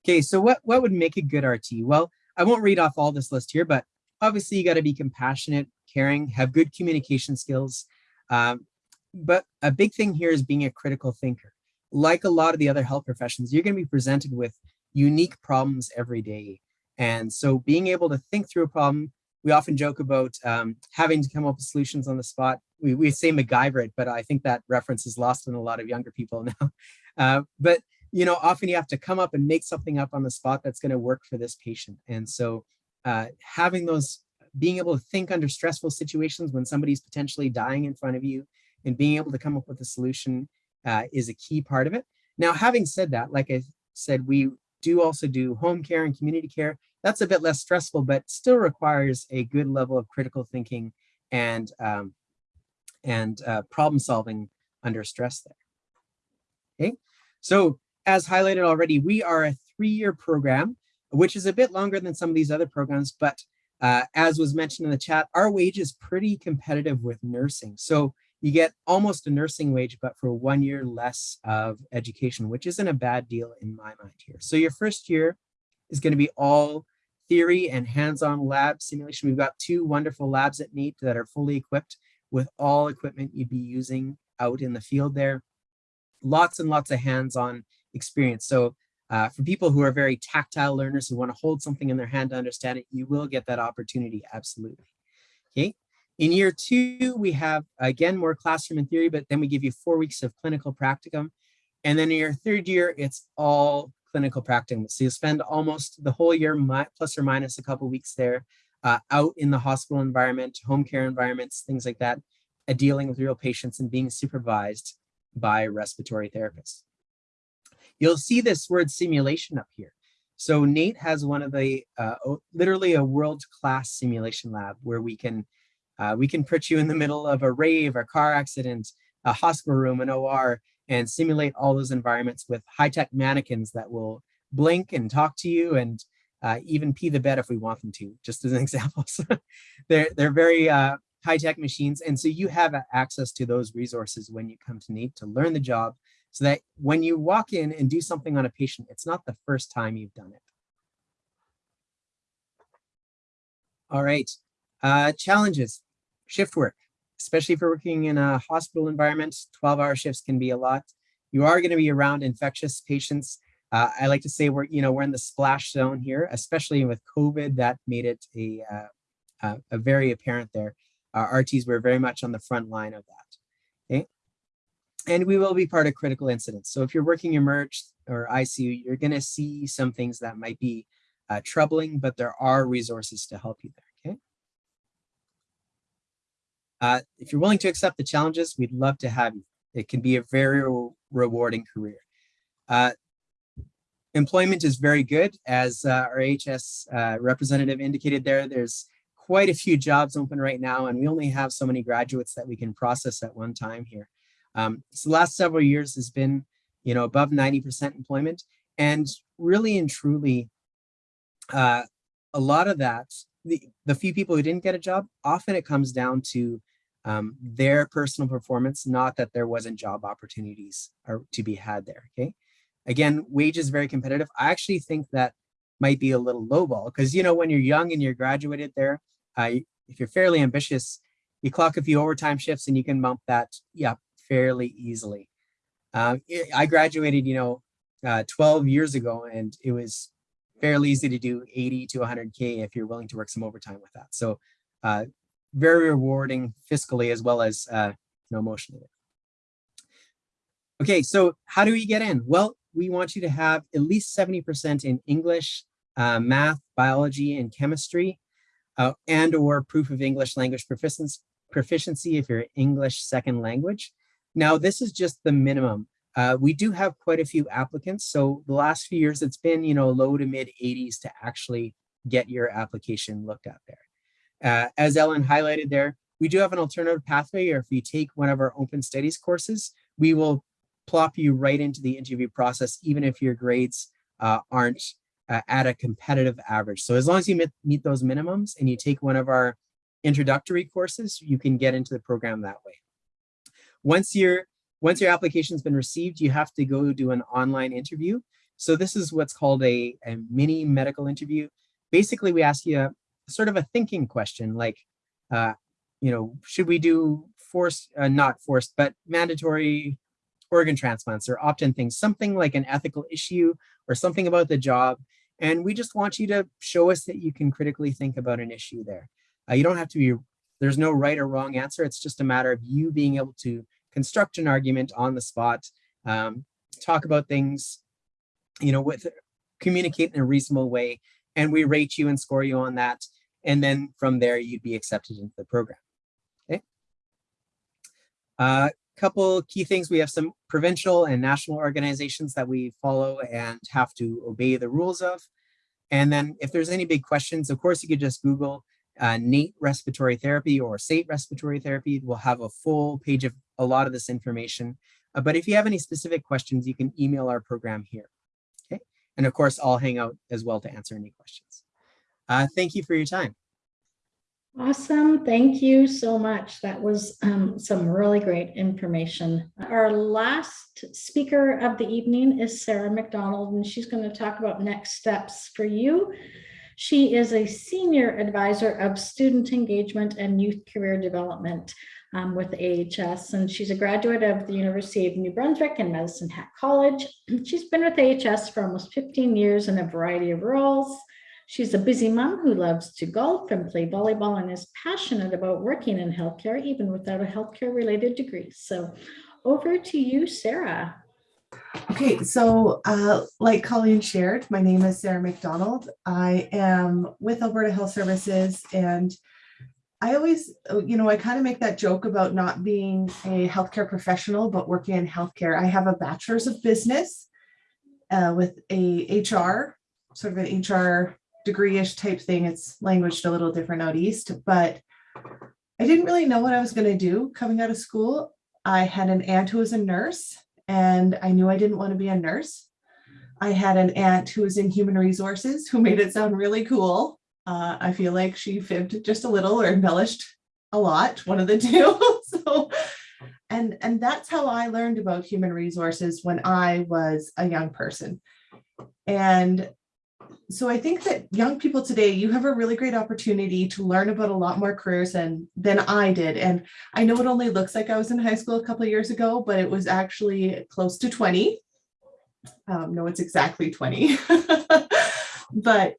Okay, so what, what would make a good RT? Well, I won't read off all this list here, but obviously you got to be compassionate, caring, have good communication skills. Um, but a big thing here is being a critical thinker. Like a lot of the other health professions, you're going to be presented with unique problems every day. And so being able to think through a problem, we often joke about um, having to come up with solutions on the spot. We, we say MacGyver it, but I think that reference is lost on a lot of younger people <laughs> now. Uh, but you know, often you have to come up and make something up on the spot that's going to work for this patient. And so uh, having those, being able to think under stressful situations when somebody's potentially dying in front of you and being able to come up with a solution uh, is a key part of it. Now, having said that, like I said, we do also do home care and community care. That's a bit less stressful, but still requires a good level of critical thinking and, um, and uh, problem solving under stress there. Okay, so as highlighted already, we are a three-year program, which is a bit longer than some of these other programs, but uh, as was mentioned in the chat, our wage is pretty competitive with nursing. So you get almost a nursing wage, but for one year less of education, which isn't a bad deal in my mind here. So your first year is going to be all theory and hands-on lab simulation. We've got two wonderful labs at NAIT that are fully equipped with all equipment you'd be using out in the field there. Lots and lots of hands-on experience. So uh, for people who are very tactile learners who want to hold something in their hand to understand it, you will get that opportunity, absolutely. Okay. In year two, we have, again, more classroom and theory, but then we give you four weeks of clinical practicum. And then in your third year, it's all clinical practicum. So you spend almost the whole year, plus or minus a couple weeks there, uh, out in the hospital environment, home care environments, things like that, uh, dealing with real patients and being supervised by respiratory therapists. You'll see this word simulation up here. So NAIT has one of the, uh, literally a world-class simulation lab where we can, uh, we can put you in the middle of a rave, a car accident, a hospital room, an OR, and simulate all those environments with high-tech mannequins that will blink and talk to you and uh, even pee the bed if we want them to, just as an <laughs> example. So they're, they're very uh, high-tech machines. And so you have access to those resources when you come to NAIT to learn the job so that when you walk in and do something on a patient, it's not the first time you've done it. All right, uh, challenges, shift work, especially if you're working in a hospital environment, 12 hour shifts can be a lot. You are gonna be around infectious patients. Uh, I like to say we're, you know, we're in the splash zone here, especially with COVID, that made it a, uh, a very apparent there. Our RTs were very much on the front line of that, okay? and we will be part of critical incidents. So if you're working emerge or ICU, you're going to see some things that might be uh, troubling, but there are resources to help you there. Okay. Uh, if you're willing to accept the challenges, we'd love to have you. It can be a very re rewarding career. Uh, employment is very good, as uh, our HS uh, representative indicated there. There's quite a few jobs open right now, and we only have so many graduates that we can process at one time here. Um, so the last several years has been, you know, above 90% employment, and really and truly, uh, a lot of that, the, the few people who didn't get a job, often it comes down to um, their personal performance, not that there wasn't job opportunities or to be had there, okay? Again, wage is very competitive. I actually think that might be a little lowball because, you know, when you're young and you're graduated there, uh, if you're fairly ambitious, you clock a few overtime shifts and you can bump that yeah, fairly easily. Uh, I graduated, you know, uh, 12 years ago and it was fairly easy to do 80 to 100K if you're willing to work some overtime with that. So uh, very rewarding fiscally as well as uh, you know, emotionally. Okay, so how do we get in? Well, we want you to have at least 70% in English, uh, math, biology, and chemistry, uh, and or proof of English language proficiency, proficiency if you're English second language. Now, this is just the minimum. Uh, we do have quite a few applicants. So the last few years, it's been, you know, low to mid 80s to actually get your application looked at there. Uh, as Ellen highlighted there, we do have an alternative pathway, or if you take one of our open studies courses, we will plop you right into the interview process, even if your grades uh, aren't uh, at a competitive average. So as long as you meet, meet those minimums and you take one of our introductory courses, you can get into the program that way. Once your once your application's been received, you have to go do an online interview. So this is what's called a, a mini medical interview. Basically, we ask you sort of a thinking question like, uh, you know, should we do forced, uh, not forced, but mandatory organ transplants or opt-in things, something like an ethical issue or something about the job. And we just want you to show us that you can critically think about an issue there. Uh, you don't have to be, there's no right or wrong answer. It's just a matter of you being able to construct an argument on the spot, um, talk about things, you know, with communicate in a reasonable way, and we rate you and score you on that. And then from there, you'd be accepted into the program. Okay. A uh, couple key things. We have some provincial and national organizations that we follow and have to obey the rules of. And then if there's any big questions, of course, you could just Google uh, NAIT respiratory therapy or SAIT respiratory therapy. We'll have a full page of a lot of this information. Uh, but if you have any specific questions, you can email our program here. Okay. And of course, I'll hang out as well to answer any questions. Uh, thank you for your time. Awesome. Thank you so much. That was um, some really great information. Our last speaker of the evening is Sarah McDonald, and she's going to talk about next steps for you. She is a senior advisor of student engagement and youth career development um, with AHS, and she's a graduate of the University of New Brunswick and Medicine Hat College. <clears throat> She's been with AHS for almost 15 years in a variety of roles. She's a busy mom who loves to golf and play volleyball and is passionate about working in healthcare, even without a healthcare related degree. So over to you, Sarah. Okay, so uh, like Colleen shared, my name is Sarah McDonald. I am with Alberta Health Services and I always, you know, I kind of make that joke about not being a healthcare professional, but working in healthcare. I have a bachelor's of business uh, with a HR, sort of an HR degree-ish type thing. It's languaged a little different out east, but I didn't really know what I was going to do coming out of school. I had an aunt who was a nurse and I knew I didn't want to be a nurse. I had an aunt who was in human resources who made it sound really cool. Uh, I feel like she fibbed just a little or embellished a lot, one of the <laughs> two. so, and, and that's how I learned about human resources when I was a young person. And so I think that young people today, you have a really great opportunity to learn about a lot more careers than, than I did. And I know it only looks like I was in high school a couple of years ago, but it was actually close to 20. Um, no, it's exactly 20. <laughs> but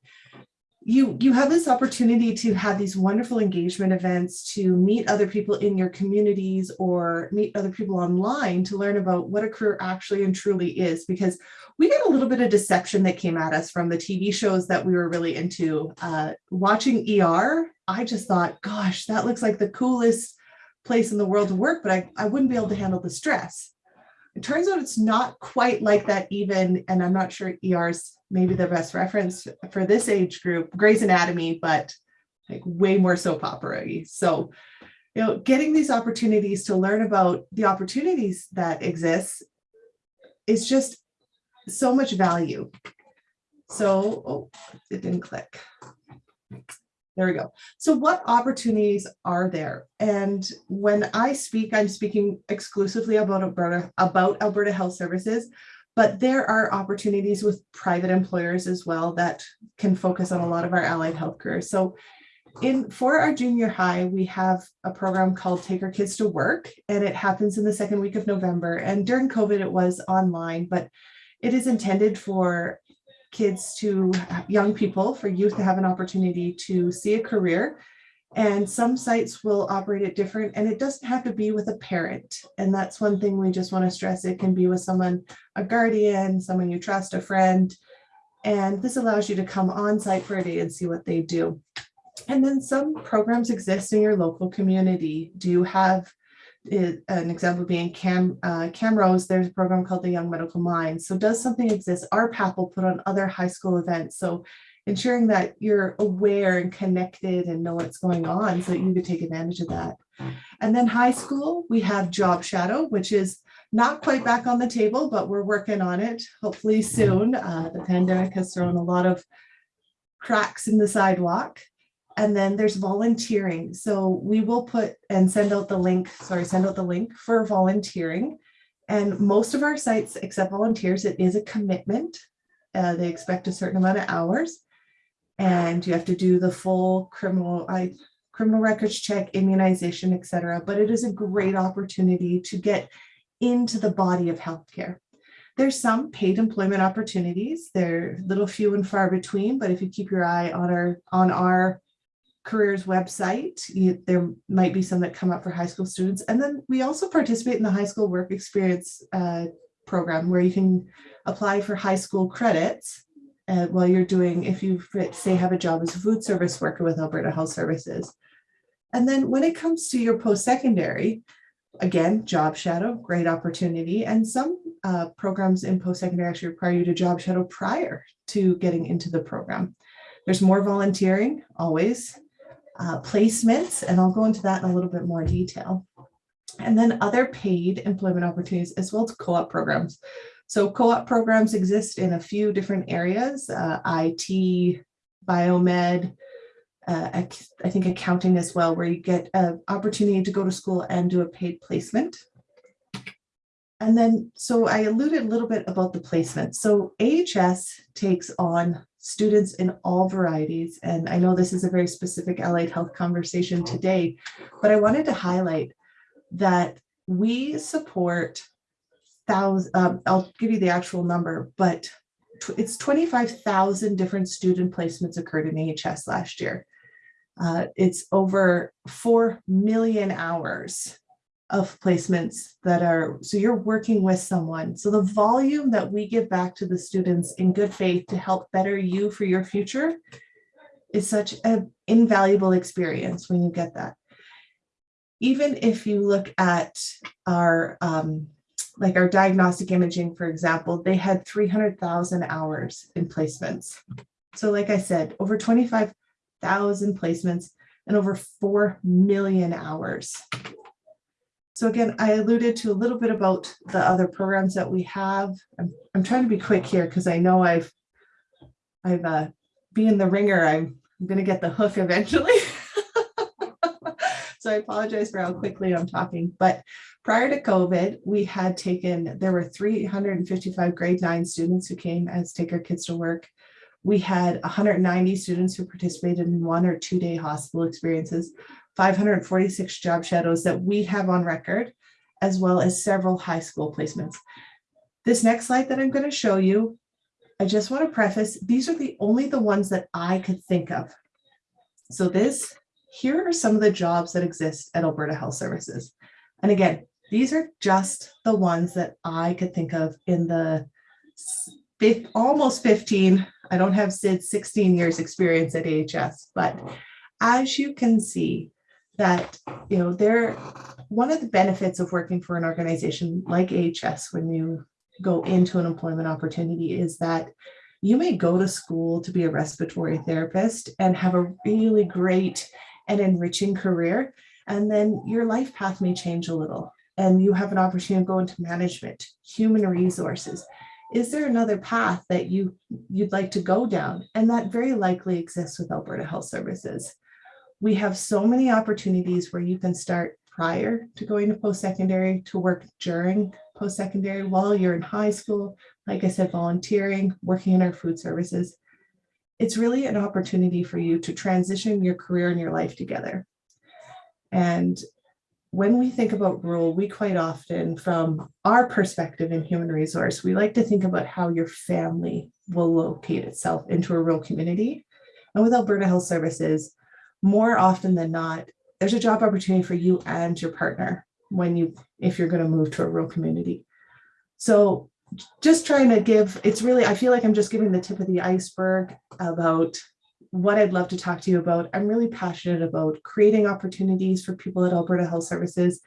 you you have this opportunity to have these wonderful engagement events to meet other people in your communities or meet other people online to learn about what a career actually and truly is because we got a little bit of deception that came at us from the tv shows that we were really into. Uh, watching er i just thought gosh that looks like the coolest place in the world to work but I, I wouldn't be able to handle the stress. It turns out it's not quite like that even, and I'm not sure ER's maybe the best reference for this age group, Grey's Anatomy, but like way more soap opera -y. So, you know, getting these opportunities to learn about the opportunities that exist is just so much value. So, oh, it didn't click. There we go. So what opportunities are there? And when I speak, I'm speaking exclusively about Alberta, about Alberta Health Services, but there are opportunities with private employers as well that can focus on a lot of our allied health careers. So in for our junior high, we have a program called Take Our Kids to Work, and it happens in the second week of November. And during COVID, it was online, but it is intended for kids to young people, for youth to have an opportunity to see a career. And some sites will operate it different and it doesn't have to be with a parent. And that's one thing we just want to stress. It can be with someone, a guardian, someone you trust, a friend. And this allows you to come on site for a day and see what they do. And then some programs exist in your local community. Do you have it, an example being Cam uh, Camrose, there's a program called the Young Medical Mind. So does something exist? RPAP will put on other high school events. So ensuring that you're aware and connected and know what's going on so that you can take advantage of that. And then high school, we have Job Shadow, which is not quite back on the table, but we're working on it hopefully soon. Uh, the pandemic has thrown a lot of cracks in the sidewalk. And then there's volunteering. So we will put and send out the link, sorry, send out the link for volunteering. And most of our sites accept volunteers. It is a commitment. Uh, they expect a certain amount of hours. And you have to do the full criminal, I, criminal records check, immunization, etc. But it is a great opportunity to get into the body of healthcare. There's some paid employment opportunities. They're a little few and far between, but if you keep your eye on our on our careers website. You, there might be some that come up for high school students. And then we also participate in the high school work experience uh, program where you can apply for high school credits uh, while you're doing, if you say have a job as a food service worker with Alberta Health Services. And then when it comes to your post-secondary, again, job shadow, great opportunity. And some uh, programs in post-secondary actually require you to job shadow prior to getting into the program. There's more volunteering always uh, placements, and I'll go into that in a little bit more detail. And then other paid employment opportunities as well as co-op programs. So co-op programs exist in a few different areas, uh, IT, biomed, uh, I think accounting as well, where you get an opportunity to go to school and do a paid placement. And then, so I alluded a little bit about the placement. So AHS takes on students in all varieties. And I know this is a very specific allied health conversation today, but I wanted to highlight that we support thousand, um, I'll give you the actual number, but it's 25,000 different student placements occurred in AHS last year. Uh, it's over 4 million hours of placements that are, so you're working with someone. So the volume that we give back to the students in good faith to help better you for your future is such an invaluable experience when you get that. Even if you look at our, um, like our diagnostic imaging, for example, they had 300,000 hours in placements. So like I said, over 25,000 placements and over 4 million hours so again, I alluded to a little bit about the other programs that we have. I'm, I'm trying to be quick here because I know I've, I've uh, being the ringer, I'm, I'm going to get the hook eventually. <laughs> so I apologize for how quickly I'm talking. But prior to COVID, we had taken, there were 355 grade nine students who came as Take Our Kids to Work. We had 190 students who participated in one or two day hospital experiences. 546 job shadows that we have on record, as well as several high school placements. This next slide that I'm going to show you I just want to preface, these are the only the ones that I could think of. So this, here are some of the jobs that exist at Alberta Health Services. And again, these are just the ones that I could think of in the s- fif- almost 15, I don't have Sid's 16 years experience at AHS, but as you can see that, you know, there, one of the benefits of working for an organization like AHS when you go into an employment opportunity is that you may go to school to be a respiratory therapist and have a really great and enriching career. And then your life path may change a little and you have an opportunity to go into management, human resources. Is there another path that you, you'd like to go down? And that very likely exists with Alberta Health Services. We have so many opportunities where you can start prior to going to post-secondary to work during post-secondary while you're in high school, like I said, volunteering, working in our food services. It's really an opportunity for you to transition your career and your life together. And when we think about rural, we quite often, from our perspective in human resource, we like to think about how your family will locate itself into a rural community. And with Alberta Health Services, more often than not, there's a job opportunity for you and your partner when you, if you're going to move to a rural community. So just trying to give, it's really, I feel like I'm just giving the tip of the iceberg about what I'd love to talk to you about. I'm really passionate about creating opportunities for people at Alberta Health Services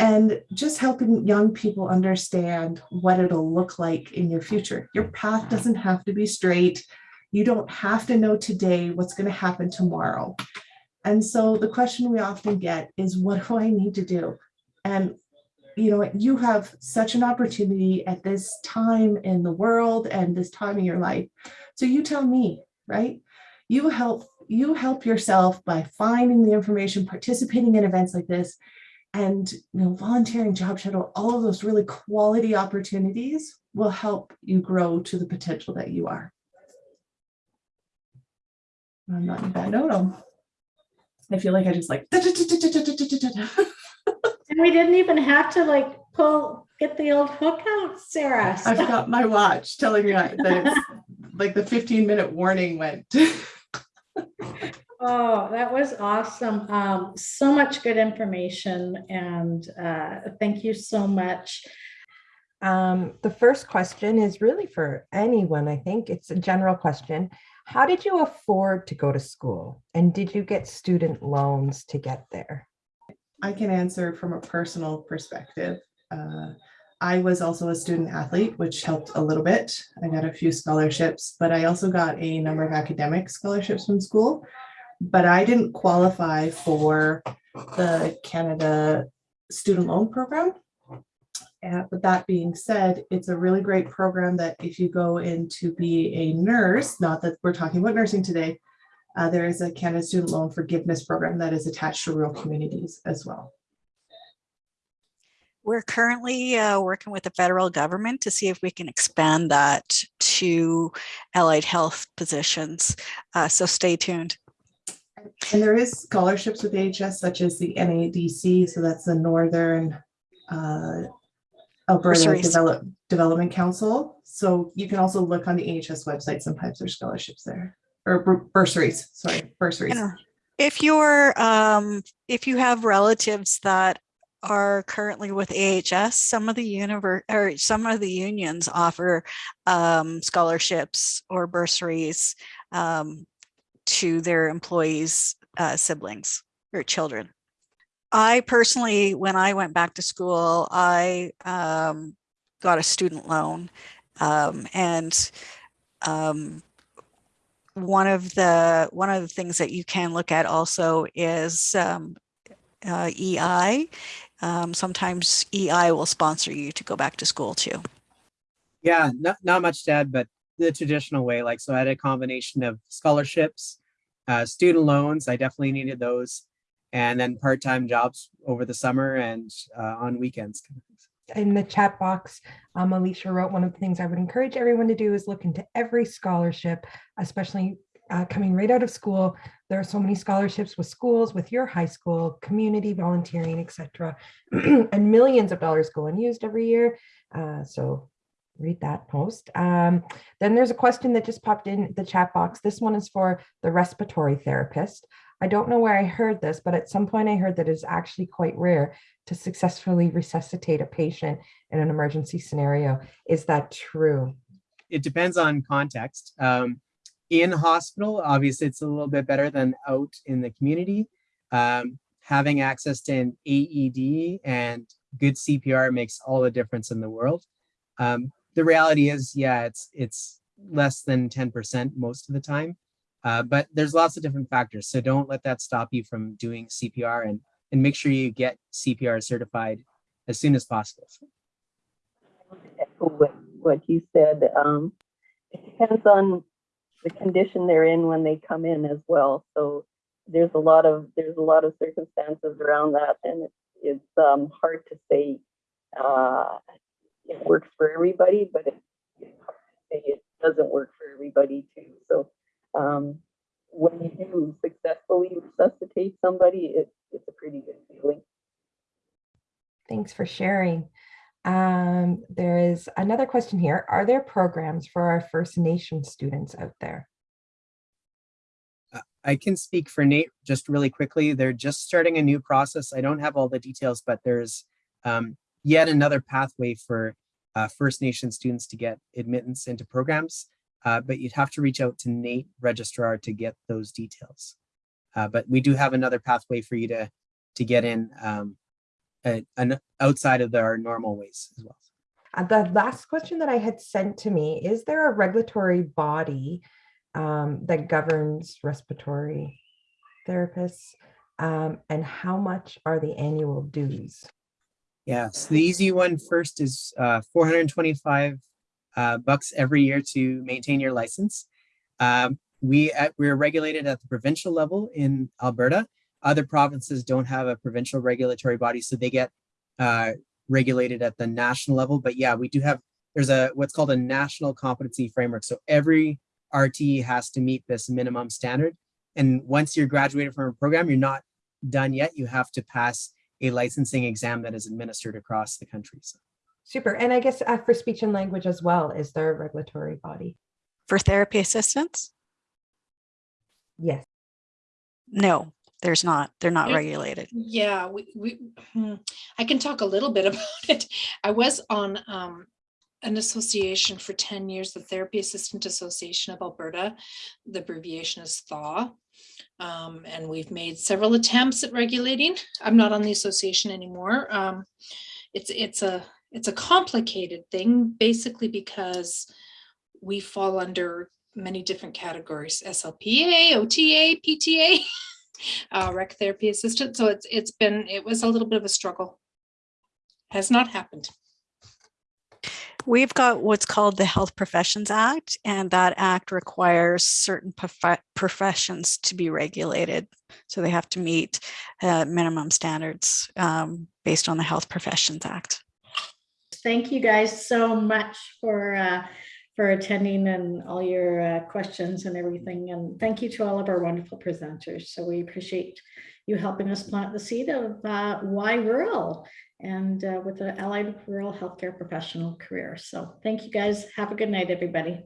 and just helping young people understand what it'll look like in your future. Your path doesn't have to be straight. You don't have to know today what's going to happen tomorrow. And so the question we often get is, what do I need to do? And you know, you have such an opportunity at this time in the world and this time in your life. So you tell me, right? You help you help yourself by finding the information, participating in events like this, and you know, volunteering, job shadow, all of those really quality opportunities will help you grow to the potential that you are. I'm not in bad note. I feel like I just like. <laughs> And we didn't even have to like pull, get the old hook out, Sarah. I've got my watch telling me that it's like the 15 minute warning went. <laughs> Oh, that was awesome. Um, so much good information and uh, thank you so much. Um, the first question is really for anyone, I think. It's a general question. How did you afford to go to school? And did you get student loans to get there? I can answer from a personal perspective. Uh, I was also a student athlete, which helped a little bit. I got a few scholarships, but I also got a number of academic scholarships from school. But I didn't qualify for the Canada Student Loan Program. Uh, but that being said, it's a really great program that if you go in to be a nurse, not that we're talking about nursing today, uh, there is a Canada Student Loan Forgiveness Program that is attached to rural communities as well. We're currently uh, working with the federal government to see if we can expand that to allied health positions. Uh, so stay tuned. And there is scholarships with AHS such as the NADC, so that's the Northern uh, Alberta. Develop, Development Council. So you can also look on the AHS website. Sometimes there's scholarships there or bursaries, sorry, bursaries. And if you're, um, if you have relatives that are currently with AHS, some of the univer, or some of the unions offer um, scholarships or bursaries um, to their employees' uh, siblings or children. I personally, when I went back to school, I um, got a student loan um, and um, one of the one of the things that you can look at also is um, uh, EI. Um, sometimes EI will sponsor you to go back to school too. Yeah, not, not much to add, but the traditional way, like, so I had a combination of scholarships, uh, student loans, I definitely needed those, and then part-time jobs over the summer and uh, on weekends. kind of things. In the chat box, um, Alicia wrote, one of the things I would encourage everyone to do is look into every scholarship, especially uh, coming right out of school. There are so many scholarships with schools, with your high school, community volunteering, etc. <clears throat> and millions of dollars go unused every year. Uh, so read that post. Um, then there's a question that just popped in the chat box. This one is for the respiratory therapist. I don't know where I heard this, but at some point I heard that it's actually quite rare to successfully resuscitate a patient in an emergency scenario. Is that true? It depends on context. Um, in hospital, obviously it's a little bit better than out in the community. Um, having access to an AED and good CPR makes all the difference in the world. Um, the reality is, yeah, it's it's less than 10% most of the time, uh, but there's lots of different factors. So don't let that stop you from doing CPR and, and make sure you get CPR certified as soon as possible. what, what you said. Um, it depends on the condition they're in when they come in as well. So there's a lot of there's a lot of circumstances around that, and it's it's um, hard to say uh, it works for everybody, but it, it's hard to say it doesn't work for everybody too. So um, when you do successfully resuscitate somebody, it, it's a pretty good feeling. Thanks for sharing. Um, there is another question here. Are there programs for our First Nation students out there? I can speak for NAIT just really quickly. They're just starting a new process. I don't have all the details, but there's um, yet another pathway for uh, First Nation students to get admittance into programs. Uh, but you'd have to reach out to NAIT registrar to get those details. Uh, but we do have another pathway for you to to get in um, a, an outside of our normal ways as well. Uh, the last question that I had sent to me, is there a regulatory body um, that governs respiratory therapists? Um, and how much are the annual dues? Yeah, so the easy one first is uh, 425 uh, bucks every year to maintain your license. Um, we at, we're regulated at the provincial level in Alberta. Other provinces don't have a provincial regulatory body, so they get uh, regulated at the national level. But yeah, we do have, there's a what's called a national competency framework. So every RT has to meet this minimum standard. And once you're graduated from a program, you're not done yet. You have to pass a licensing exam that is administered across the country. So. Super. And I guess uh, for speech and language as well, is there a regulatory body? For therapy assistants? Yes. No, there's not. They're not regulated. Yeah, we, we, hmm, I can talk a little bit <laughs> about it. I was on um, an association for 10 years, the Therapy Assistant Association of Alberta. The abbreviation is THAW. Um, and we've made several attempts at regulating. I'm not on the association anymore. Um, it's, it's a, it's a complicated thing, basically because we fall under many different categories, SLPA, OTA, PTA. <laughs> uh, rec therapy assistant. So it's it's been it was a little bit of a struggle. Has not happened. We've got what's called the Health Professions Act, and that act requires certain prof- professions to be regulated. So they have to meet uh, minimum standards um, based on the Health Professions Act. Thank you guys so much for uh, for attending and all your uh, questions and everything. And thank you to all of our wonderful presenters. So we appreciate you helping us plant the seed of uh, why rural and uh, with the allied rural healthcare professional career. So thank you guys. Have a good night, everybody.